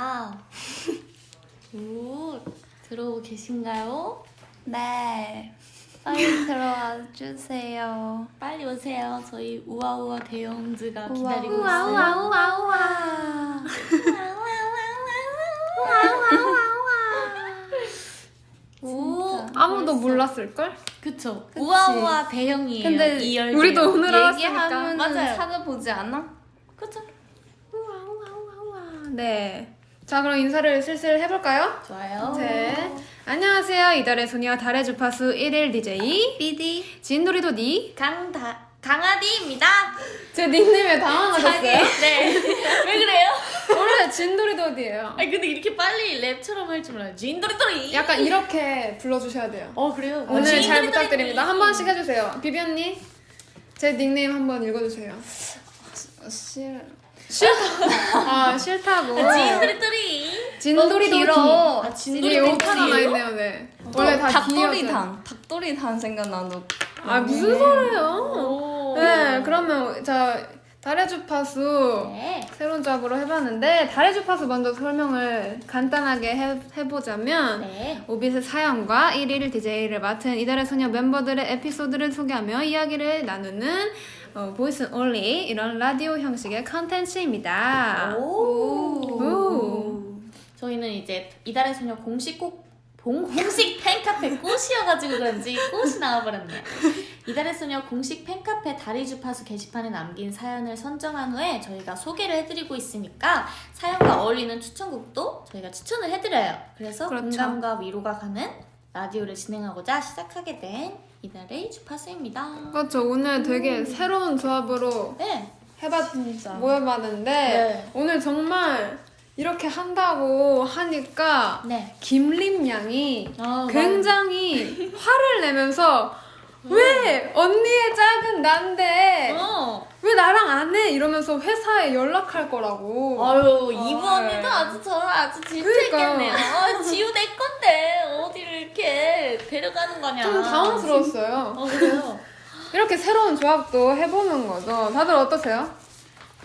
아, 오, 들어오고 계신가요? 네. 빨리 들어와 주세요. 빨리 오세요. 저희 우아우아 대형즈가 우와, 기다리고 우와, 있어요. 우와. 오, 아무도. 몰랐을걸? 그쵸. 그치. 우아우아 대형이에요. 근데 이열 우리도 오늘 알았으니까. 얘기하면 맞아요. 찾아보지 않아? 그쵸. 우와 우와 네. 자 그럼 인사를 슬슬 해볼까요? 좋아요. 네. 안녕하세요. 이달의 소녀 달의 주파수 1일 DJ BD. 진돌이도 니 강다 강아디입니다. 제 닉네임에 당황하셨어요? 네. 왜 그래요? 원래 진돌이도디예요. 아니 근데 이렇게 빨리 랩처럼 할 줄 몰라요. 진도리도리. 약간 이렇게 불러주셔야 돼요. 어 그래요? 오늘 잘 진도리도리. 부탁드립니다. 한 번씩 해주세요. 비비 언니, 제 닉네임 한번 읽어주세요. 싫어. 아 싫다고. 진도리도리. 진돌이도디. 길어. 아, 이게 진도리도리. 오타 하나 있네요, 네. 원래 다. 닭도리탕. 닭도리탕 생각나도. 아 무슨 소리예요? 오. 네, 그러면 자 달의 주파수 네. 새로운 조합으로 해봤는데 달의 주파수 먼저 설명을 간단하게 해, 해보자면 네. 오빛의 사연과 1일 DJ를 맡은 이달의 소녀 멤버들의 에피소드를 소개하며 이야기를 나누는 어, voice only 이런 라디오 형식의 컨텐츠입니다. 오. 오. 저희는 이제 이달의 소녀 공식 꼭 봉, 공식 팬카페 꽃이어가지고 그런지 꽃이 나와버렸네요. 이달의 소녀 공식 팬카페 다리 주파수 게시판에 남긴 사연을 선정한 후에 저희가 소개를 해드리고 있으니까 사연과 어울리는 추천곡도 저희가 추천을 해드려요. 그래서 그렇죠. 공감과 위로가 가는 라디오를 진행하고자 시작하게 된 이달의 주파수입니다. 그렇죠. 오늘 되게 새로운 조합으로 네. 해봤 진짜. 모여봤는데 네. 오늘 정말 이렇게 한다고 하니까 네. 김림 양이 아, 굉장히 화를 내면서 왜 언니의 짝은 난데 어. 왜 나랑 안 해? 이러면서 회사에 연락할 거라고. 아유 이부 아, 언니도 아주 저를 아주. 질투했겠네요. 아, 지우 내 건데 어디를 이렇게 데려가는 거냐. 좀 당황스러웠어요. 어 그래요. 이렇게 새로운 조합도 해보는 거죠. 다들 어떠세요?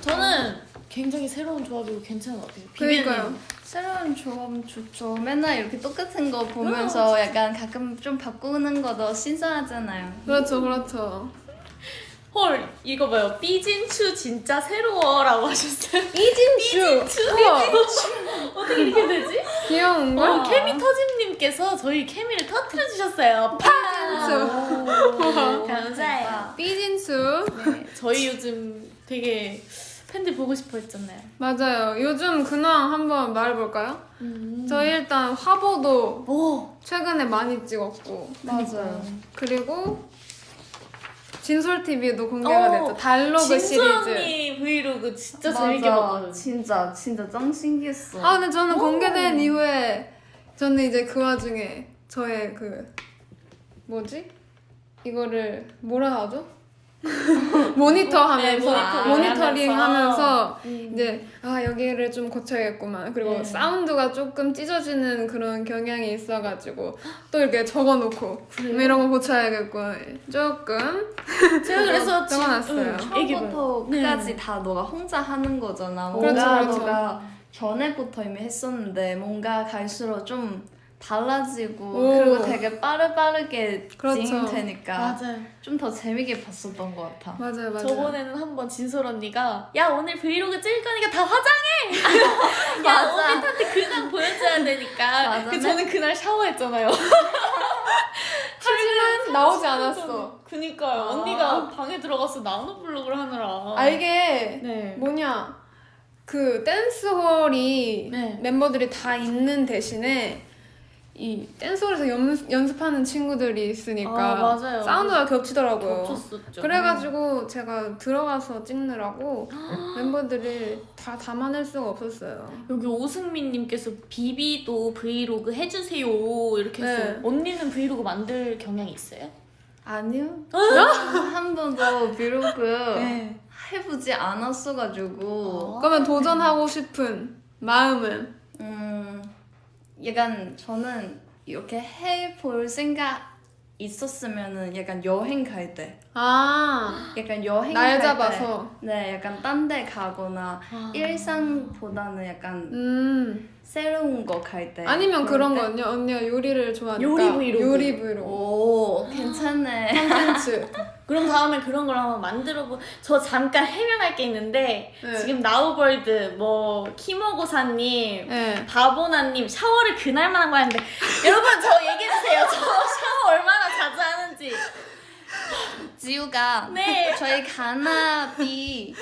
저는 굉장히 새로운 조합이고 괜찮은 것 같아요. 그러니까요. 새로운 조합 좋죠. 맨날 이렇게 똑같은 거 보면서 약간 가끔 좀 바꾸는 거도 신선하잖아요. 그렇죠, 그렇죠. 헐 이거 봐요. 삐진추 진짜 새로워라고 하셨어요. 이진주. 우와, 어떻게 이렇게 되지? 귀여운 거. 어, 케미 터짐님께서 저희 케미를 터트려 주셨어요. 삐진수. 감사해요. 삐진수. 네, 저희 요즘 되게 팬들 보고 싶어 했잖아요. 맞아요. 요즘 근황 한번 말해볼까요? 음. 저희 일단 화보도 오 최근에 많이 찍었고 맞아요. 그리고 진솔 TV도 공개가 어, 됐죠. 달로그 시리즈. 언니 브이로그 진짜 재밌게 봤거든요. 진짜 진짜 짱 신기했어. 아 근데 저는 오. 공개된 이후에 저는 이제 그 와중에 저의 그 뭐지 이거를 뭐라 하죠? 모니터 하면서 네, 모니터링 모니터 링 하면서 음. 이제 아 여기를 좀 고쳐야겠구만 그리고 네. 사운드가 조금 찢어지는 그런 경향이 있어가지고 또 이렇게 적어놓고 그래요? 뭐 이런 거 고쳐야겠구나 조금 제가 그래서 적어놨어요. 응, 얘기해봐요. 처음부터 네. 끝까지 다 너가 혼자 하는 거잖아. 뭔가 그렇죠, 그렇죠. 너가 전에부터 이미 했었는데 뭔가 갈수록 좀 달라지고 오. 그리고 되게 빠르빠르게 그렇죠. 진행되니까 맞아요. 좀더 재밌게 봤었던 것 같아. 맞아요 맞아요 저번에는 한번 진솔 언니가 야 오늘 브이로그 찍을 거니까 다 화장해. 야. 오빛한테 근황 보여줘야 되니까. 맞아. 그 저는 그날 샤워했잖아요. 하지만 나오지 않았어 그니까요. 아. 언니가 방에 들어가서 나노 블록을 하느라. 아 이게 네. 뭐냐 그 댄스홀이 네. 멤버들이 다 있는 대신에 이 댄스홀에서 연, 연습하는 친구들이 있으니까 아, 맞아요. 사운드가 겹치더라고요. 겹쳤었죠. 그래가지고 제가 들어가서 찍느라고 멤버들을 다 담아낼 수가 없었어요. 여기 오승민님께서 비비도 브이로그 해주세요 이렇게 했어요. 네. 언니는 브이로그 만들 경향이 있어요? 아니요. 한 번도 브이로그 네. 해보지 않았어가지고 그러면 도전하고 싶은 마음은 음 약간 저는 이렇게 해볼 생각 있었으면은 약간 여행 갈 때, 아, 약간 여행 날갈 잡아서. 때, 네, 약간 딴 데 가거나 아. 일상보다는 약간 음, 새로운 거 갈 때. 아니면 그런 때. 거는요. 언니가 요리를 좋아하니까 요리 브이로그. 요리 브이로그. 오 괜찮네. 콘텐츠. 그럼 다음에 그런 걸 한번 만들어보. 저 잠깐 해명할 게 있는데 네. 지금 나우벌드 뭐 키모고사님 네. 바보나님 샤워를 그날만 한거 하는데 여러분 저 얘기해 주세요. 저 샤워 얼마나 자주 하는지. 지우가 네. 저희 가나비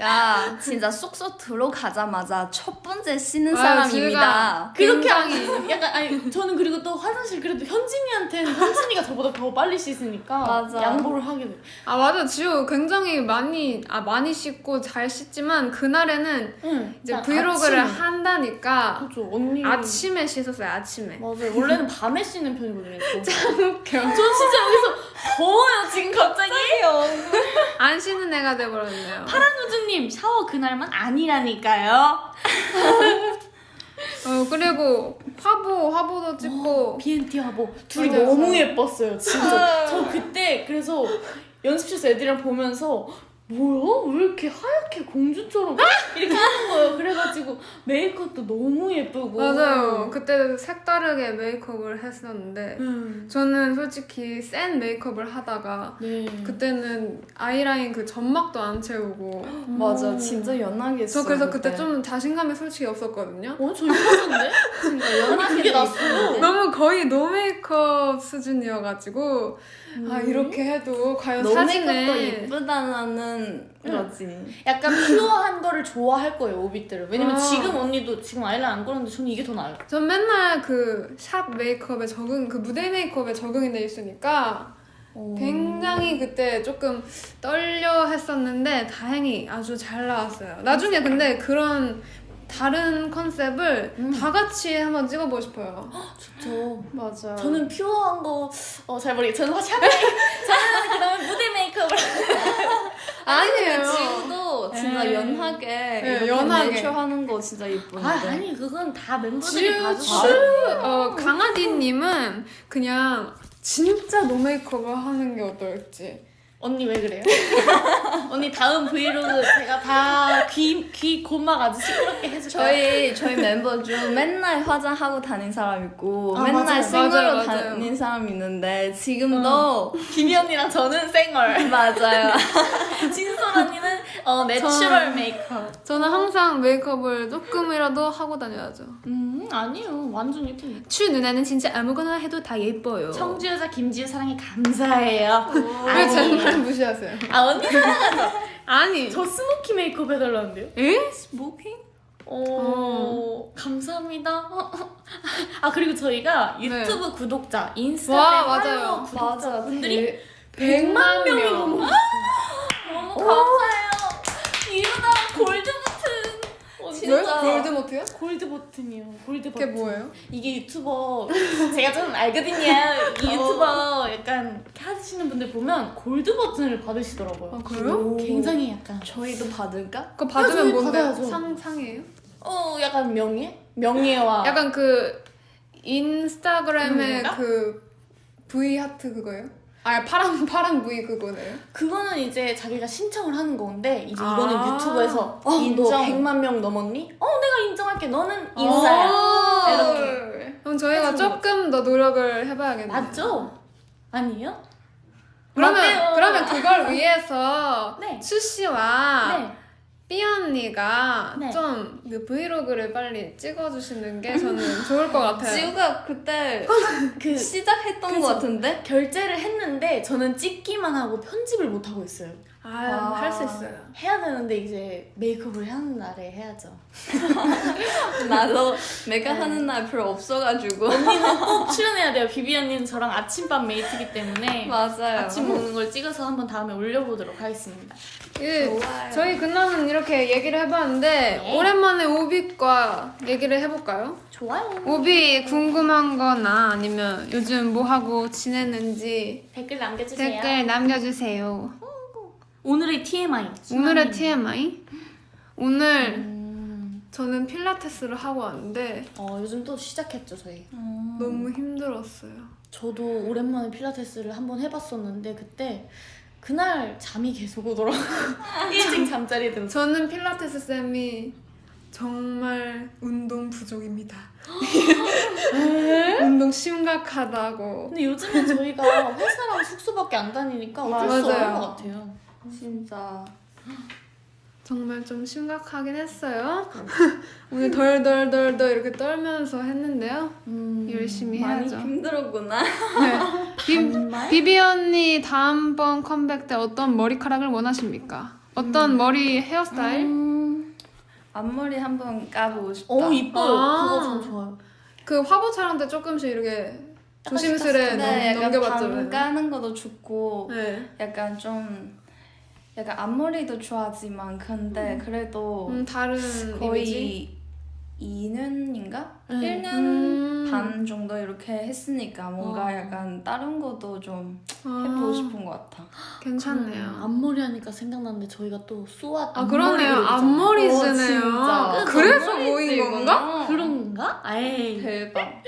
가 진짜 쏙쏙 들어가자마자 첫 번째 씻는 아, 사람입니다. 그렇게 하면 약간 아니 저는 그리고 또 화장실 그래도 현진이한테는 현진이가 저보다 더 빨리 씻으니까 맞아. 양보를 하게 돼. 아 맞아 지우 굉장히 많이 아 많이 씻고 잘 씻지만 그날에는 응. 이제 브이로그를 아침에. 한다니까 그렇죠 언니. 아침에 씻었어요 아침에. 맞아요. 원래는 밤에 씻는 편이거든요. 저. 웃겨. 저 진짜 여기서 더워요 지금 갑자기. 안 씻는 애가 돼버렸네요. 파란 우주님 샤워 그날만 아니라니까요. 어 그리고 화보 화보도 찍고 BNT 화보 둘이 맞아요. 너무 예뻤어요 진짜. 저 그때 그래서 연습실에서 애들이랑 보면서 뭐야 왜 이렇게 하얗게 공주처럼 이렇게 하는 거예요. 그래가지고 메이크업도 너무 예쁘고. 맞아요. 그때 색다르게 메이크업을 했었는데 음. 저는 솔직히 센 메이크업을 하다가 네. 그때는 아이라인 그 점막도 안 채우고 맞아 진짜 연하게 저 그래서 그때 좀 자신감이 솔직히 없었거든요. 어, 저 이뻤는데? 진짜 연하게 그게 돼 났어요. 너무 거의 노 메이크업 수준이어가지고 아 이렇게 해도 과연 메이크업도 예쁘다는 거지. 약간 pure한 거를 좋아할 거예요, 오빛들은. 왜냐면 아. 지금 언니도 지금 아이라인 안 그렸는데 저는 이게 더 나아요. 전 맨날 그 샵 메이크업에 적응 그 무대 메이크업에 적응이 돼 있으니까 굉장히 그때 조금 떨려 했었는데 다행히 아주 잘 나왔어요. 나중에 근데 그런 다른 컨셉을 음. 다 같이 한번 찍어보고 싶어요. 저 맞아. 저는 pure한 거, 어, 잘 모르겠어요. 저는 샵 메이크업, 저는 그 다음에 무대 메이크업을. 아니에요. 지우도 진짜 네. 연하게 네, 연하게. natural 하는 거 진짜 예쁜데. 아, 아니, 그건 다 멤버들이 지우. 추 어, 강아지님은 그냥 진짜 노메이크업을 하는 게 어떨지. 언니 왜 그래요? 언니 다음 브이로그 제가 다 귀, 귀 고막 아주 시끄럽게 해줄까요? 저희 저희 멤버 중 맨날 화장하고 다닌 사람 있고 아, 맨날 맞아요. 생얼로 맞아요, 맞아요. 다닌 사람 있는데 지금도 김희 언니랑 저는 생얼. 맞아요. 진솔 언니는 어, natural 메이크업. 저는 항상 메이크업을 조금이라도 하고 다녀야죠. 음, 아니요. 완전 예쁘네. 추 누나는 진짜 아무거나 해도 다 예뻐요. 청주 여자 김지우 사랑해 감사해요. 왜 제 말 무시하세요? 아 언니 사랑하죠. 아니. 저 스모키 메이크업 해달라는데요? 에? smoking? 어, 감사합니다. 아 그리고 저희가 유튜브 구독자, 인스타그램 와, 맞아요. 팔로워 구독자 맞아. 분들이 백- 100만 명이 명. 넘었어요. 너무 감사해요. 이러다 골드 버튼. 언니, 왜? 진짜. 골드모트요? 골드 버튼이요. 골드 그게 버튼. 뭐예요? 이게 유튜버 제가 좀 알거든요. 이 유튜버 약간 하시는 분들 보면 골드 버튼을 받으시더라고요. 아, 그래요? 굉장히 약간 저희도 받을까? 그거 받으면 뭔데? 받아야죠. 상, 상이에요? 어 약간 명예? 명예와 약간 그 인스타그램의? 그 V 하트 그거예요? 아 파란 파란 V 그거네요. 그거는 이제 자기가 신청을 하는 건데 이제 아. 이거는 유튜브에서 어, 너 인정. 100만 명 넘었니? 어 내가 인정할게. 너는 인싸야. 오. 이렇게. 그럼 저희가 조금 더 노력을 해봐야겠네요. 맞죠? 아니에요? 그러면 맞대요. 그러면 그걸 위해서 네. 추 씨와 네. 삐 언니가 네. 좀그 브이로그를 빨리 찍어주시는 게 저는 좋을 것 같아요. 지우가 그때 그 시작했던 그죠. 것 같은데? 결제를 했는데 저는 찍기만 하고 편집을 못 하고 있어요. 아, 아. 할 수 있어요. 해야 되는데 이제 메이크업을 하는 날에 해야죠. 나도 내가 하는 날 별로 없어가지고 언니는 꼭 출연해야 돼요. 비비 언니는 저랑 아침밥 메이트기 때문에 맞아요. 아침 먹는 걸 찍어서 한번 다음에 올려보도록 하겠습니다. 예, 좋아요. 저희 그날은 이렇게 얘기를 해봤는데 네. 오랜만에 오비과 얘기를 해볼까요? 좋아요. 오비 궁금한 거나 아니면 요즘 뭐 하고 지냈는지 댓글 남겨주세요. 댓글 남겨주세요. 오늘의 TMI. 오늘의 TMI? 오늘 음, 저는 필라테스를 하고 왔는데 어, 요즘 또 시작했죠 저희. 음. 너무 힘들었어요. 저도 오랜만에 필라테스를 한번 해봤었는데 그때 그날 잠이 계속 오더라고요. 일찍 잠자리에 들었어. 저는 필라테스 쌤이 정말 운동 부족입니다. 운동 심각하다고. 근데 요즘엔 저희가 회사랑 숙소밖에 안 다니니까 어쩔 수. 없는 것 같아요. 진짜 정말 좀 심각하긴 했어요. 오늘 덜덜덜덜 이렇게 떨면서 했는데요. 음, 열심히 많이 해야죠. 힘들었구나. 네. 비? 비비 언니 다음번 컴백 때 어떤 머리카락을 원하십니까? 어떤 머리 헤어스타일? 음, 앞머리 한번 까보고 싶다. 어 이뻐요. 아. 그거 좀 좋아요. 그 화보 촬영 때 조금씩 이렇게 조심스레 네, 넘, 약간 넘겨봤잖아요. 반 까는 것도 좋고 네. 약간 좀 약간 앞머리도 좋아하지만 근데 그래도 음, 다른 거의 이미지? 2년인가? 네. 1년 음. 반 정도 이렇게 했으니까 뭔가 어. 약간 다른 것도 좀 아, 해보고 싶은 것 같아. 괜찮네요. 음, 앞머리 하니까 생각났는데 저희가 또 쏘아 아 그러네요. 앞머리 어, 쓰네요. 진짜. 그래서 모인 쓰이구나. 건가? 그런가? 에이. 대박.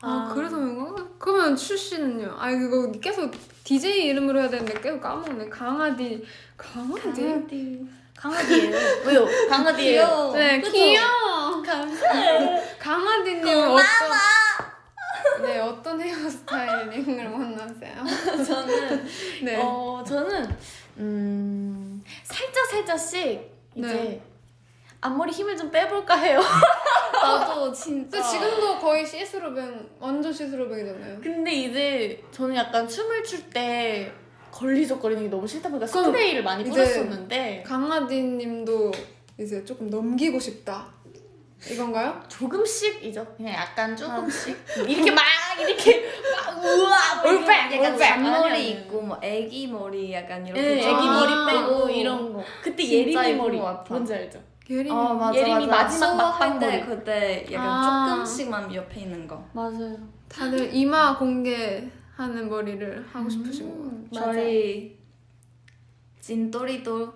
아, 그래서 모인 건가? 그러면 출신은요? 아 이거 계속 DJ 이름으로 해야 되는데 계속 까먹네. 강아디. 강아디? 강아지. 강아지예요. 왜요? 강아지예요. 귀여워. 네, 그쵸? 귀여워. 감사해요. 강아지님 어떤 네 어떤 헤어스타일링을 원하세요? 저는 네. 어 저는 음 살짝 살짝씩 이제 네. 앞머리 힘을 좀 빼볼까 해요. 나도 진짜. 근데 지금도 거의 시스루뱅 완전 시스루뱅이잖아요. 근데 이제 저는 약간 춤을 출 때 걸리적거리는 게 너무 싫다 보니까 스프레이를 많이 뿌렸었는데 강아지님도 이제 조금 넘기고 싶다. 이건가요? 조금씩이죠. 그냥 약간 조금씩 이렇게 막 이렇게 막 우와 막 이런 올백, 약간 아니에요. 있고 뭐 애기 머리 약간 이렇게. 네, 좀- 애기 머리 아. 빼고 이런 거. 그때 예쁜 머리 것 같아. 뭔지 알죠? 예림. 어 맞아 예림이 맞아. 마지막 막방 수업할 때 머리. 그때 약간 아. 조금씩만 옆에 있는 거. 맞아요. 다들 이마 공개하는 머리를 하고 싶으신 거. 음, 저희 진또리도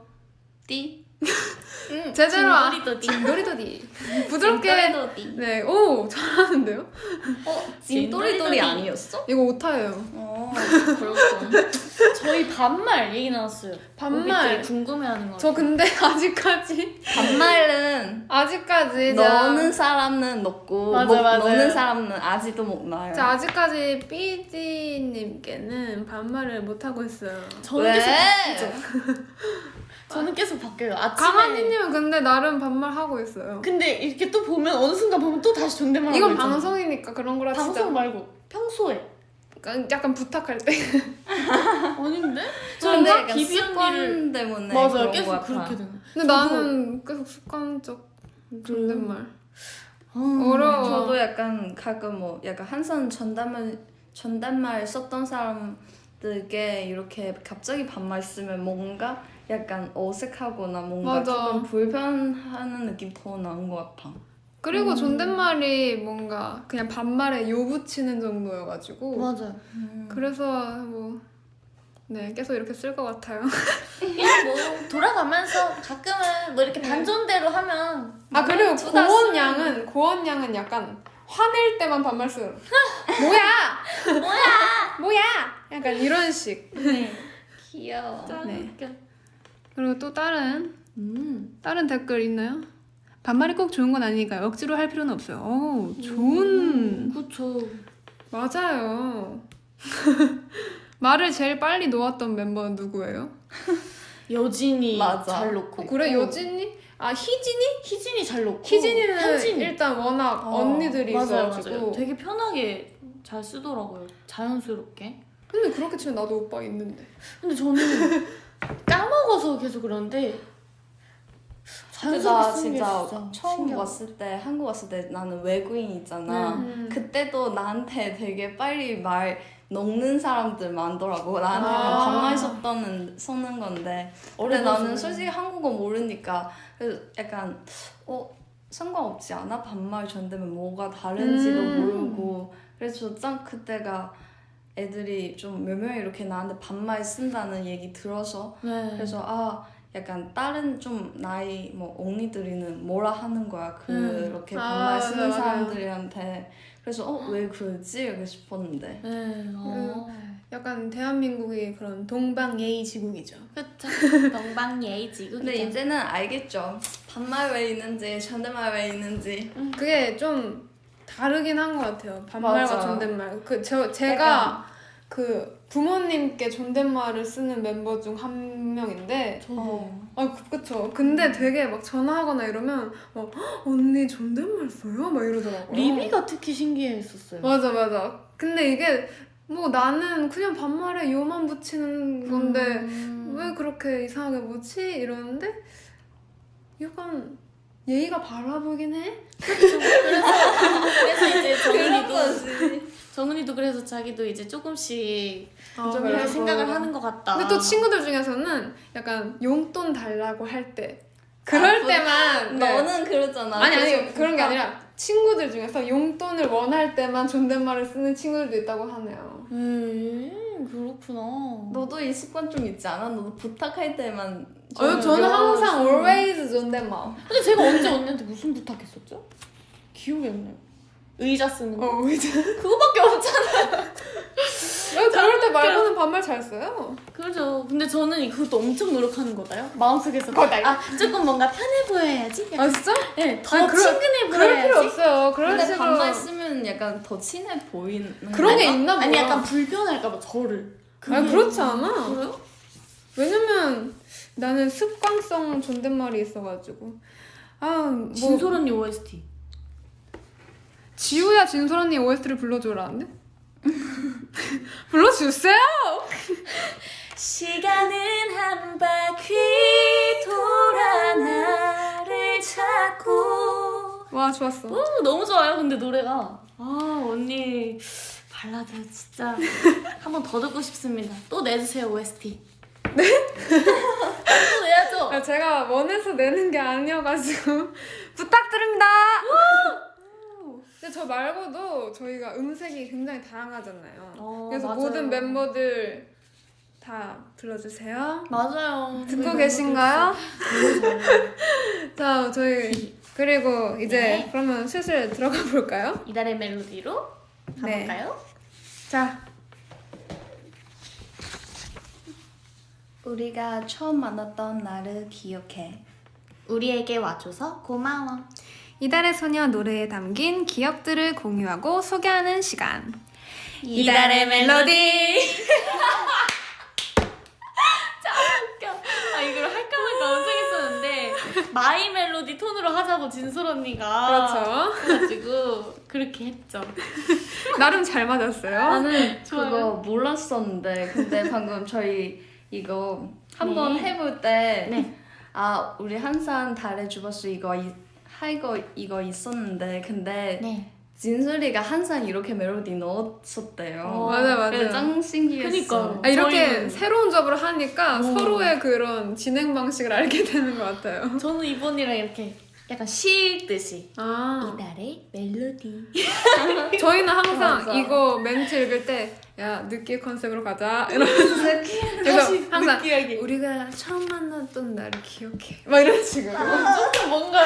띠. 제대로 아- 진도리도 진도리도디. 부드럽게. 진또리도띠. 네, 오 잘하는데요? 어. 진또리도리 아니었어? 이거 오타예요. 어 그렇군. 저희 반말 얘기 나왔어요. 반말. 궁금해하는 거. 저 근데 아직까지 반말은 아직까지 너는 사람은 넣고 맞아, 못 맞아요. 넣는 사람은 아직도 못 나요. 제가 아직까지 삐디님께는 반말을 못 하고 있어요. 왜? 저는 계속 바뀌어요. 아침에. 강한이님은 근데 나름 반말 하고 있어요. 근데 이렇게 또 보면 어느 순간 보면 또 다시 존댓말 이건. 방송이니까 그런 거라 방송 진짜 말고 평소에 약간, 약간 부탁할 때 아닌데? 저는 습관 때문에 맞아요. 계속. 그렇게 되는. 근데 나는 계속 습관적 존댓말 음. 어려워 저도 약간 가끔 뭐 약간 한선 전담을 전담말 썼던 사람들께 이렇게 갑자기 반말 쓰면 뭔가 약간 어색하거나 뭔가 맞아. 조금 불편하는 느낌 더 나는 것 같아. 그리고 음. 존댓말이 뭔가 그냥 반말에 요 붙이는 정도여가지고 맞아요. 그래서 뭐 네, 계속 이렇게 쓸 것 같아요. 그냥 뭐 돌아가면서 가끔은 뭐 이렇게 반전대로 하면 아 그리고 투다 고원 양은 고원 양은 약간 화낼 때만 반말 쓰요. 뭐야? 뭐야? 뭐야? 약간 이런 식. 귀여워. 네. 그리고 또 다른 음. 다른 댓글 있나요? 반말이 꼭 좋은 건 아니니까 억지로 할 필요는 없어요. 오, 좋은 그쵸. 맞아요. 말을 제일 빨리 놓았던 멤버 누구예요? 여진이 맞아. 잘 놓고. 어, 그래 있고. 여진이? 아 희진이? 희진이 잘 놓고. 희진이는 현진이. 일단 워낙 어, 언니들이 맞아요, 있어가지고. 맞아요. 되게 편하게 잘 쓰더라고요. 자연스럽게. 근데 그렇게 치면 나도 오빠 있는데. 근데 저는 까먹어서 계속 그런데 자연스럽게 쓰는 진짜 진짜 처음 신기하다. 왔을 때 한국 왔을 때 나는 외국인 있잖아. 음. 그때도 나한테 되게 빨리 말 녹는 사람들 많더라고. 나한테 아. 아. 반말 썼던 쓰는 건데. 근데 나는 솔직히 한국어 모르니까 그래서 약간 어 상관없지 않아? 반말 전되면 뭐가 다른지도 음. 모르고 그래서 짱 그때가 애들이 좀 몇 명이 이렇게 나한테 반말 쓴다는 얘기 들어서 네. 그래서 아 약간 다른 좀 나이 뭐 언니들이는 뭐라 하는 거야 음. 그렇게 아, 반말 쓰는 맞아, 맞아. 사람들한테 그래서 어 왜 그러지 이렇게 싶었는데 네. 어. 약간 대한민국이 그런 동방예의 지국이죠. 그쵸. 동방예의 지국이죠. 근데 이제는 알겠죠 반말 왜 있는지 존댓말 왜 있는지 그게 좀 다르긴 한 것 같아요. 반말과 맞아. 존댓말. 그 저 제가 그 부모님께 존댓말을 쓰는 멤버 중 한 명인데 저도. 어. 아 그- 그쵸. 근데 되게 막 전화하거나 이러면 막 "헉, 언니 존댓말 써요? 막 이러더라고요. 리비가 특히 신기했었어요. 맞아 맞아. 근데 이게 뭐 나는 그냥 반말에 요만 붙이는 건데 음. 왜 그렇게 이상하게 뭐지? 이러는데 약간 예의가 바라 보이긴 해. 그래서 이제 그런 정은이도 거지 정은이도 그래서 자기도 이제 조금씩 아, 좀 그래서. 이렇게 생각을 하는 것 같다. 근데 또 친구들 중에서는 약간 용돈 달라고 할 때 그럴 부- 때만 네. 너는 그러잖아 아니 아니 그래서 그런 게 부탁- 아니라 친구들 중에서 용돈을 원할 때만 존댓말을 쓰는 친구들도 있다고 하네요. 음 그렇구나. 너도 이 습관 좀 있지 않아? 너도 부탁할 때만 어, 저는 항상 always 존댓말. 근데 제가 언제 언니한테 무슨 부탁했었죠? 기억이 안 나요. 의자 쓰는 거. 어 이제 그거밖에 없잖아. 왜 그럴 때 말고는 반말 잘 써요. 그죠. 근데 저는 그것도 엄청 노력하는 거다요. 마음속에서. 아 조금 뭔가 편해 보여야지. 아 진짜? 네, 더 아니, 친근해 그럴 필요 보여야지. 없어요. 그런 근데 식으로 반말 쓰면 약간 더 친해 보이는 그런 게? 있나 봐. 아니 약간 불편할까봐 저를. 아니 그렇지 않아. 그래요? 왜냐면 나는 습관성 존댓말이 있어가지고 아 뭐 진솔 언니 OST. 지우야 진솔 언니 OST를 불러줘라는데? 불러주세요. 시간은 한 바퀴 돌아 나를 찾고. 와 좋았어. 오, 너무 좋아요. 근데 노래가 아 언니 발라드 진짜 한 번 더 듣고 싶습니다. 또 내주세요 OST. 네? 또 내야죠. 야, 제가 원해서 내는 게 아니어가지고 부탁드립니다. 근데 저 말고도 저희가 음색이 굉장히 다양하잖아요. 어, 그래서 맞아요. 모든 멤버들 다 불러주세요. 맞아요. 듣고 저희 계신가요? 자 저희 그리고 이제 네. 그러면 슬슬 들어가 볼까요? 이달의 멜로디로 네. 가볼까요? 자 우리가 처음 만났던 날을 기억해 우리에게 와줘서 고마워. 이달의 소녀 노래에 담긴 기억들을 공유하고 소개하는 시간. 이달의 멜로디. 참 웃겨. 아 이걸 할까 말까 엄청 했었는데 마이 멜로디 톤으로 하자고 진솔 언니가 그렇죠. 그래가지고 그렇게 했죠. 나름 잘 맞았어요. 나는 좋아요. 그거 몰랐었는데 근데 방금 저희 이거 한번 네. 해볼 때 네. 아 우리 항상 달의 주버스 이거 이, 하이거 이거 있었는데 근데 네. 진솔이가 항상 이렇게 멜로디 넣었었대요. 어, 맞아 맞아. 짱 신기했어. 그니까요. 아, 이렇게 저희는- 새로운 접을 하니까 어. 서로의 그런 진행 방식을 알게 되는 것 같아요. 저는 이번이랑 이렇게 약간 쉴듯이 아, 이달의 멜로디. 저희는 항상. 이거 멘트 읽을 때, 야, 느끼 컨셉으로 가자. 이러면서. 그래서 항상, 느끼하게. 우리가 처음 만났던 날을 기억해. 막 이런 식으로. 좀 뭔가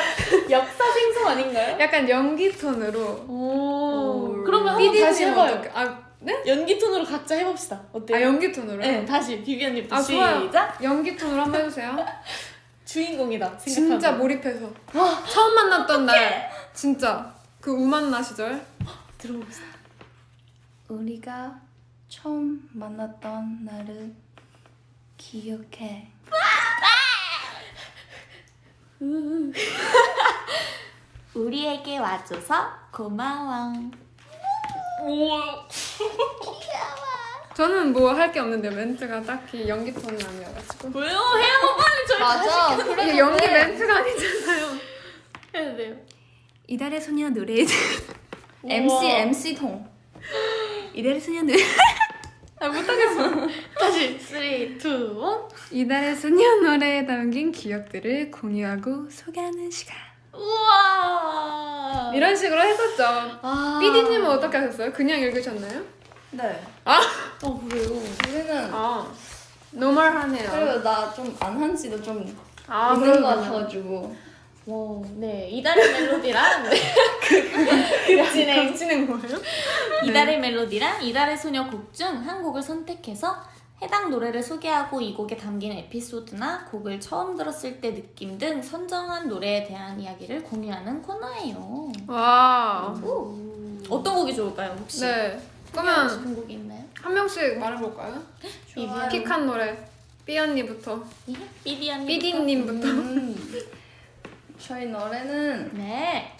역사 생성 아닌가요? 약간 연기 톤으로. 오. 오. 그러면 한번 다시 해봐요. 아, 네? 연기 톤으로 각자 해봅시다. 어때요? 아, 연기 톤으로? 네, 다시 비비언님부터 아, 좋아요. 시작. 연기 톤으로 한번 해주세요. 주인공이다. 진짜 생각하고. 몰입해서. 처음 만났던 날. 진짜. 그 우만나 시절. 들어봅시다. 우리가 처음 만났던 날을 기억해. 우리에게 와줘서 고마워. 저는 뭐 할 게 없는데 멘트가 딱히 연기 톤은 아니어가지고. 왜요? 해요 빨리 저희 맞아. 이게 연기 멘트가 아니잖아요. 해야 돼요. 이달의 소녀 노래 MC MC 통. 이달의 소녀 노래 아 못하겠어. 다시 3, 2, 1. 이달의 소녀 노래에 담긴 기억들을 공유하고 소개하는 시간. 우와. 이런 식으로 했었죠. 아. 삐디님은 어떻게 하셨어요? 그냥 읽으셨나요? 네. 어 그래요. 우리는 아, 노멀하네요. 그리고 나 좀 안 한 지도 좀 아, 있는 것 그렇구나. 같아가지고 와, 네 이달의 멜로디랑 급진행 겹치는 거예요? 이달의 멜로디랑 이달의 소녀 곡 중 한 곡을 선택해서 해당 노래를 소개하고 이 곡에 담긴 에피소드나 곡을 처음 들었을 때 느낌 등 선정한 노래에 대한 이야기를 공유하는 코너예요. 와. 어떤 곡이 좋을까요, 혹시? 네. 그러면 곡이 있나요? 한 명씩 말해볼까요? 좋아요. 픽한 노래. 삐 언니부터. 삐디 언니. 삐디님부터. 음, 저희 노래는 네.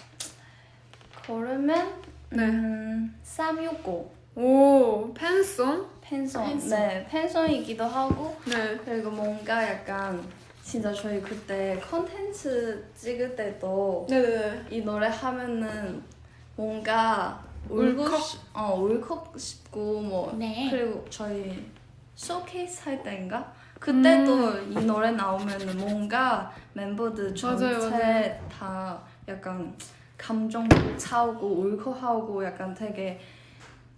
걸으면 네. 음, 365 오, 팬송? 팬송 팬송. 네 팬송이기도 하고 네. 그리고 뭔가 약간 진짜 저희 그때 컨텐츠 찍을 때도 네네네. 이 노래 하면은 뭔가 울고 울컥? 싶, 어 울컥 싶고 뭐 네. 그리고 저희 쇼케이스 할 때인가 그때도 음. 이 노래 나오면은 뭔가 멤버들 전체 맞아요, 맞아요. 다 약간 감정 차오고 울컥하고 약간 되게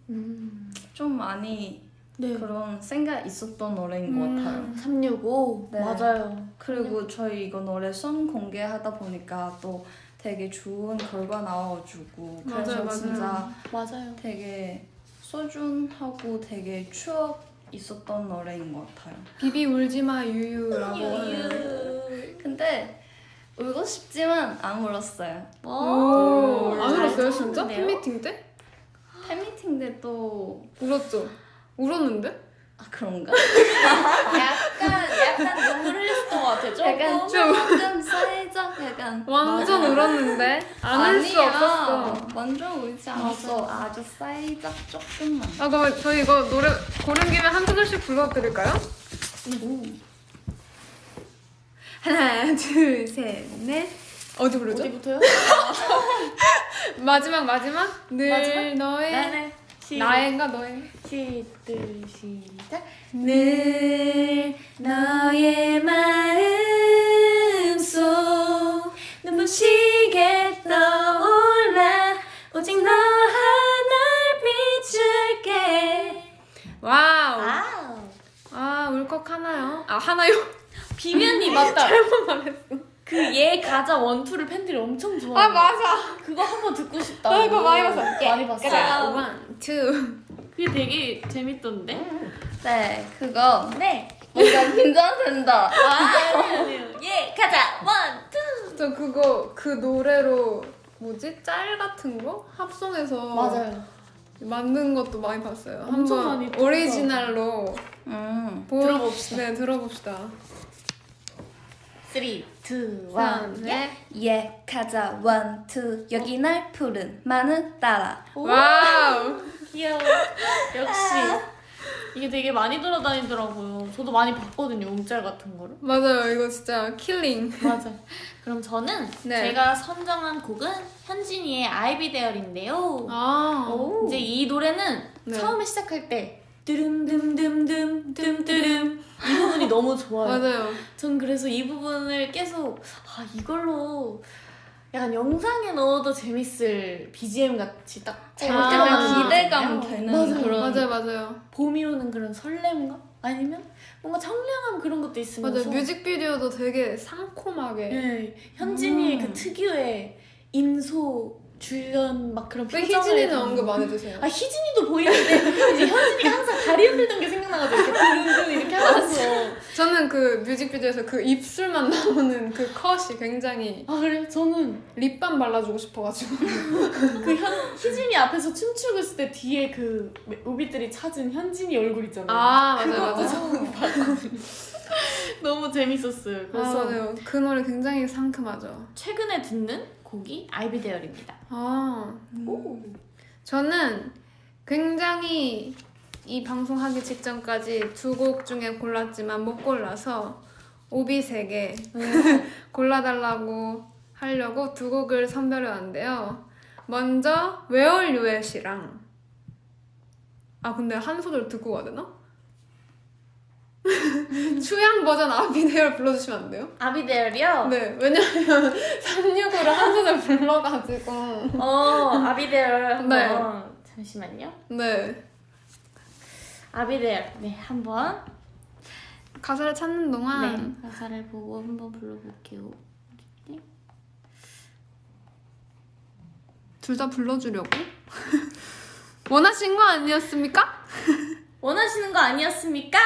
음. 좀 많이 네. 그런 생각 있었던 노래인 것 음. 같아요. 365. 네. 맞아요. 그리고 저희 이거 노래 송 공개하다 보니까 또 되게 좋은 결과 나와가지고 그래서 맞아요. 진짜 맞아요. 되게 소중하고 되게 추억 있었던 노래인 것 같아요. 비비 울지마 유유라고 어, 하는. 근데 울고 싶지만 안 울었어요. 오, 안잘 울었어요 진짜? 팬미팅 때? 팬미팅 때도 울었죠. 울었는데? 아 그런가? 약간 약간 눈물 흘렸던 것 같아요. 조금. 약간 조금 살짝 약간 완전 울었는데 안 울 수. 없었어. 완전 울지 않았어. 아주 살짝 조금만. 아 그럼 저희 이거 노래 고른 김에 한 소절씩 불러드릴까요? 하나 둘 셋 넷 어디 부르죠? 어디부터요? 마지막 마지막 늘 마지막? 너의 나는 시, 나인가 너의 시들 시작. 늘 너의 마음속 눈부시게 떠올라 오직 너 하나를 비출게 wow 아우. 아 울컥하나요? 아 하나요? 비비언니 맞다. 잘못 말했어. 그 얘 가자 원투를 팬들이 엄청 좋아해. 아 맞아 그거 한번 듣고 싶다. 나 이거 많이 봤어. 많이 봤어. 자 one, two 그게 되게 재밌던데. 네 그거 네. 뭔가 긴장된다 아. 아니에요. yeah 가자 one two. 저 그거 그 노래로 뭐지? 짤 같은 거? 합성해서 맞아요. 만든 것도 많이 봤어요. 엄청 한번 많이. 오리지널로 음. 보- 들어봅시다. 네, 들어봅시다. 3, 2, 1. 산, 넷. yeah 가자 one two 여기 날 부른 마음 따라 wow. 귀여워. 역시. 이게 되게 많이 돌아다니더라고요. 저도 많이 봤거든요. 움짤 같은 거를. 맞아요. 이거 진짜 killing. 맞아. 그럼 저는 네. 제가 선정한 곡은 현진이의 I'll Be There인데요. 아. 이제 이 노래는 네. 처음에 시작할 때 뚜름둠둠둠 둠뚜름 이 부분이 너무 좋아요. 맞아요. 전 그래서 이 부분을 계속 아 이걸로 약간 영상에 넣어도 재밌을 BGM 같이 딱 잘 아, 약간 기대감 되는 맞아요. 그런 맞아요, 맞아요. 봄이 오는 그런 설렘감 아니면 뭔가 청량함 그런 것도 있으면서 맞아요. 뮤직비디오도 되게 상콤하게. 네, 현진이의 음. 그 특유의 인소 줄연 막 그런 왜 희진이는 언급 안 해주세요? 아 희진이도 보이는데 이제 현진이가 항상 다리 흔들던 게 생각나가지고 이렇게 두근두근 이렇게 하면서 저는 그 뮤직비디오에서 그 입술만 나오는 그 컷이 굉장히 아 그래요? 저는 립밤 발라주고 싶어가지고. 그 현, 희진이 앞에서 춤추고 있을 때 뒤에 그 오비들이 찾은 현진이 얼굴 있잖아요 아, 맞아요, 맞아요. 봤거든요 너무 재밌었어요 아, 그래서 맞아요. 그 노래 굉장히 상큼하죠. 최근에 듣는 곡이 아이비데얼입니다 아. 오. 저는 굉장히 이 방송하기 직전까지 두 곡 중에 골랐지만 못 골라서 오비색에 골라달라고 하려고 두 곡을 선별해 왔는데요. 먼저 Where You At이랑 아 근데 한 소절 듣고 가야 되나? 추양 버전 I'll Be There 불러주시면 안 돼요? I'll Be There이요? 네 왜냐면 365를 한 소절 불러가지고 어 I'll Be There 한번 네. 잠시만요 네 I'll Be There 네 한번 가사를 찾는 동안 네, 가사를 보고 한번 불러볼게요. 둘 다 불러주려고 원하신 거 아니었습니까? 원하시는 거 아니었습니까?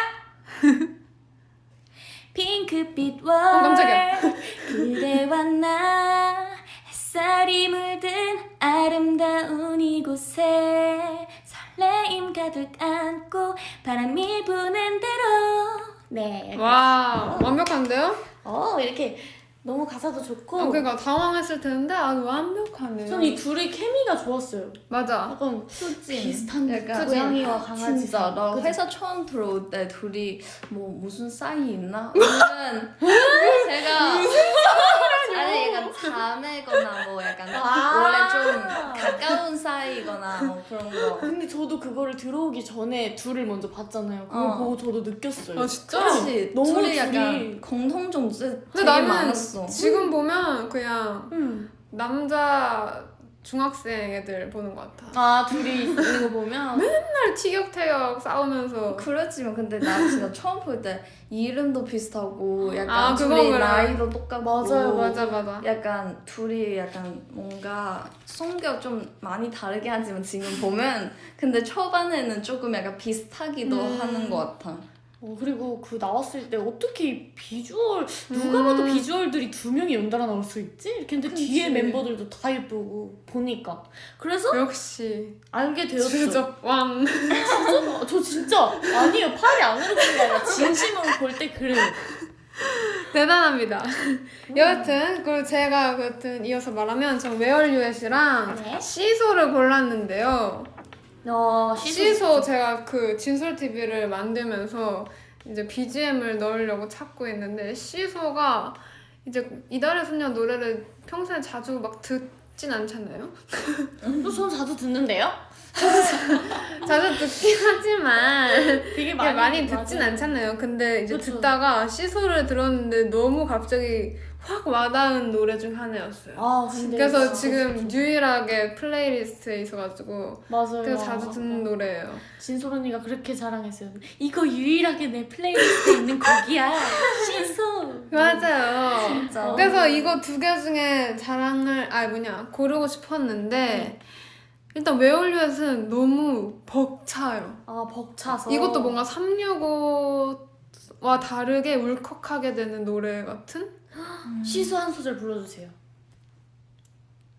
핑크빛 월 어, 깜짝이야. 그대와 나 햇살이 물든 아름다운 이곳에 설레임 가득 안고 바람이 부는 대로 네 와 완벽한데요? 어 이렇게 너무 가사도 좋고 아, 그러니까 당황했을 텐데 아주 완벽하네요. 전이 둘의 케미가 좋았어요 맞아. 약간 수진. 비슷한 약간 고양이와 강아지 진짜. 나 그치? 회사 처음 들어올 때 둘이 뭐 무슨 사이 있나? 아니면 제가 아니 약간 자매거나 뭐 약간 아. 원래 좀 가까운 사이거나 뭐 그런 거. 근데 저도 그거를 들어오기 전에 둘을 먼저 봤잖아요. 그걸 어. 보고 저도 느꼈어요. 아 진짜? 그렇지. 너무 둘이 둘이- 약간 공통점 진짜 근데 되게 나는 많았어. 지금 보면 그냥 음. 남자 중학생 애들 보는 것 같아. 아 둘이 있는 거 보면 맨날 티격태격 싸우면서 그렇지만 근데 나 진짜 처음 볼 때 이름도 비슷하고 약간 아, 둘이 그래. 나이도 똑같고 맞아요, 맞아, 맞아. 약간 둘이 약간 뭔가 성격 좀 많이 다르게 하지만 지금 보면 근데 초반에는 조금 약간 비슷하기도 음. 하는 것 같아. 어, 그리고 그 나왔을 때 어떻게 이 비주얼 누가 봐도 음. 비주얼들이 두 명이 연달아 나올 수 있지? 이렇게 근데 그치. 뒤에 멤버들도 다 예쁘고 보니까 그래서 역시 알게 되었어. 주적 왕. 진짜? 저 진짜 아니에요 팔이 안 흐르는 게 아니라 진심으로 볼 때 그래요. 대단합니다. 여하튼 그리고 제가 여하튼 이어서 말하면 전 웨얼 유엣이랑 네. 시소를 골랐는데요. 어 시소 제가 그 진솔 TV를 만들면서 이제 BGM을 넣으려고 찾고 있는데 시소가 이제 이달의 소녀 노래를 평소에 자주 막 듣진 않잖아요. 또 전 자주 듣는데요? 자주 듣긴 하지만 되게 많이, 많이 듣진 맞아요. 않잖아요. 근데 이제 그쵸. 듣다가 시소를 들었는데 너무 갑자기 확 와닿은 노래 중 하나였어요. 아 그래서 지금 유일하게 playlist에 있어가지고 맞아요. 되게 자주 듣는 노래예요. 진솔 언니가 그렇게 자랑했어요. 이거 유일하게 내 playlist에 있는 곡이야. 시소. 맞아요. 진짜. 그래서 이거 두 개 중에 자랑을 아 뭐냐 고르고 싶었는데 일단 Where You At은 너무 벅차요. 아 벅차서. 이것도 뭔가 365와 다르게 울컥하게 되는 노래 같은? 시소 한 소절 불러주세요.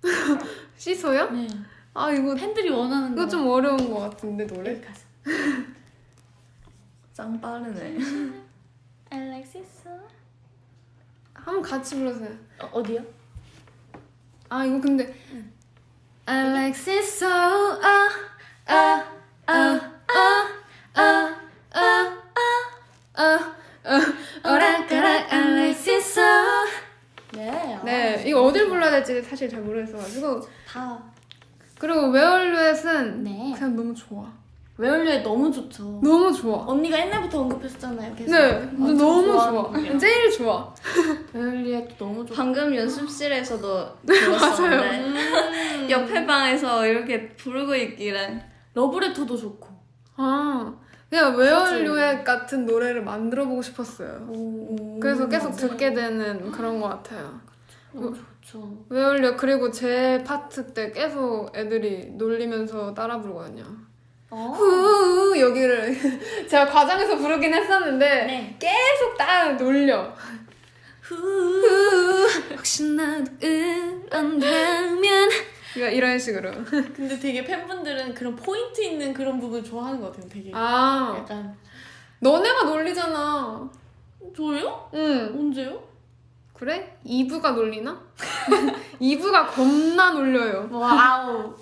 시소요? 네. 아 이거 팬들이 원하는 거. 이거 좀 어려운 것 같은데 노래? 짱 빠르네. I like 시소. 한번 같이 불러주세요. 어, 어디요? 아 이거 근데 I like siso 아, 아, 아아아아아아 오락가락 I like siso 네. 네 이거 어딜 불러야 될지 사실 잘 모르겠어가지고 다. 그리고 웨얼루엣은 네. 그냥 너무 좋아 웨얼류에 너무 좋죠. 너무 좋아 언니가 옛날부터 언급했었잖아요. 계속. 네 완전 너무 좋아. 제일 좋아 웨얼류에 너무 좋아. 방금 연습실에서도 들었었는데 음. 옆에 방에서 이렇게 부르고 있길래 러브레터도 좋고. 아 그냥 웨얼루엣 같은 노래를 만들어보고 싶었어요 오. 그래서 계속 맞아요. 듣게 되는 그런 것 같아요 너무 좋죠. 웨얼류 그리고 제 파트 때 계속 애들이 놀리면서 따라 부르거든요. 어. 후 여기를 제가 과장해서 부르긴 했었는데 네. 계속 따라 놀려. 후. 후 혹시나 그런다면 그러니까 이런 식으로. 근데 되게 팬분들은 그런 포인트 있는 그런 부분 좋아하는 것 같아요. 되게. 아 약간 너네가 놀리잖아. 저요? 응 언제요? 그래? 이브가 놀리나? 이브가 겁나 놀려요. wow.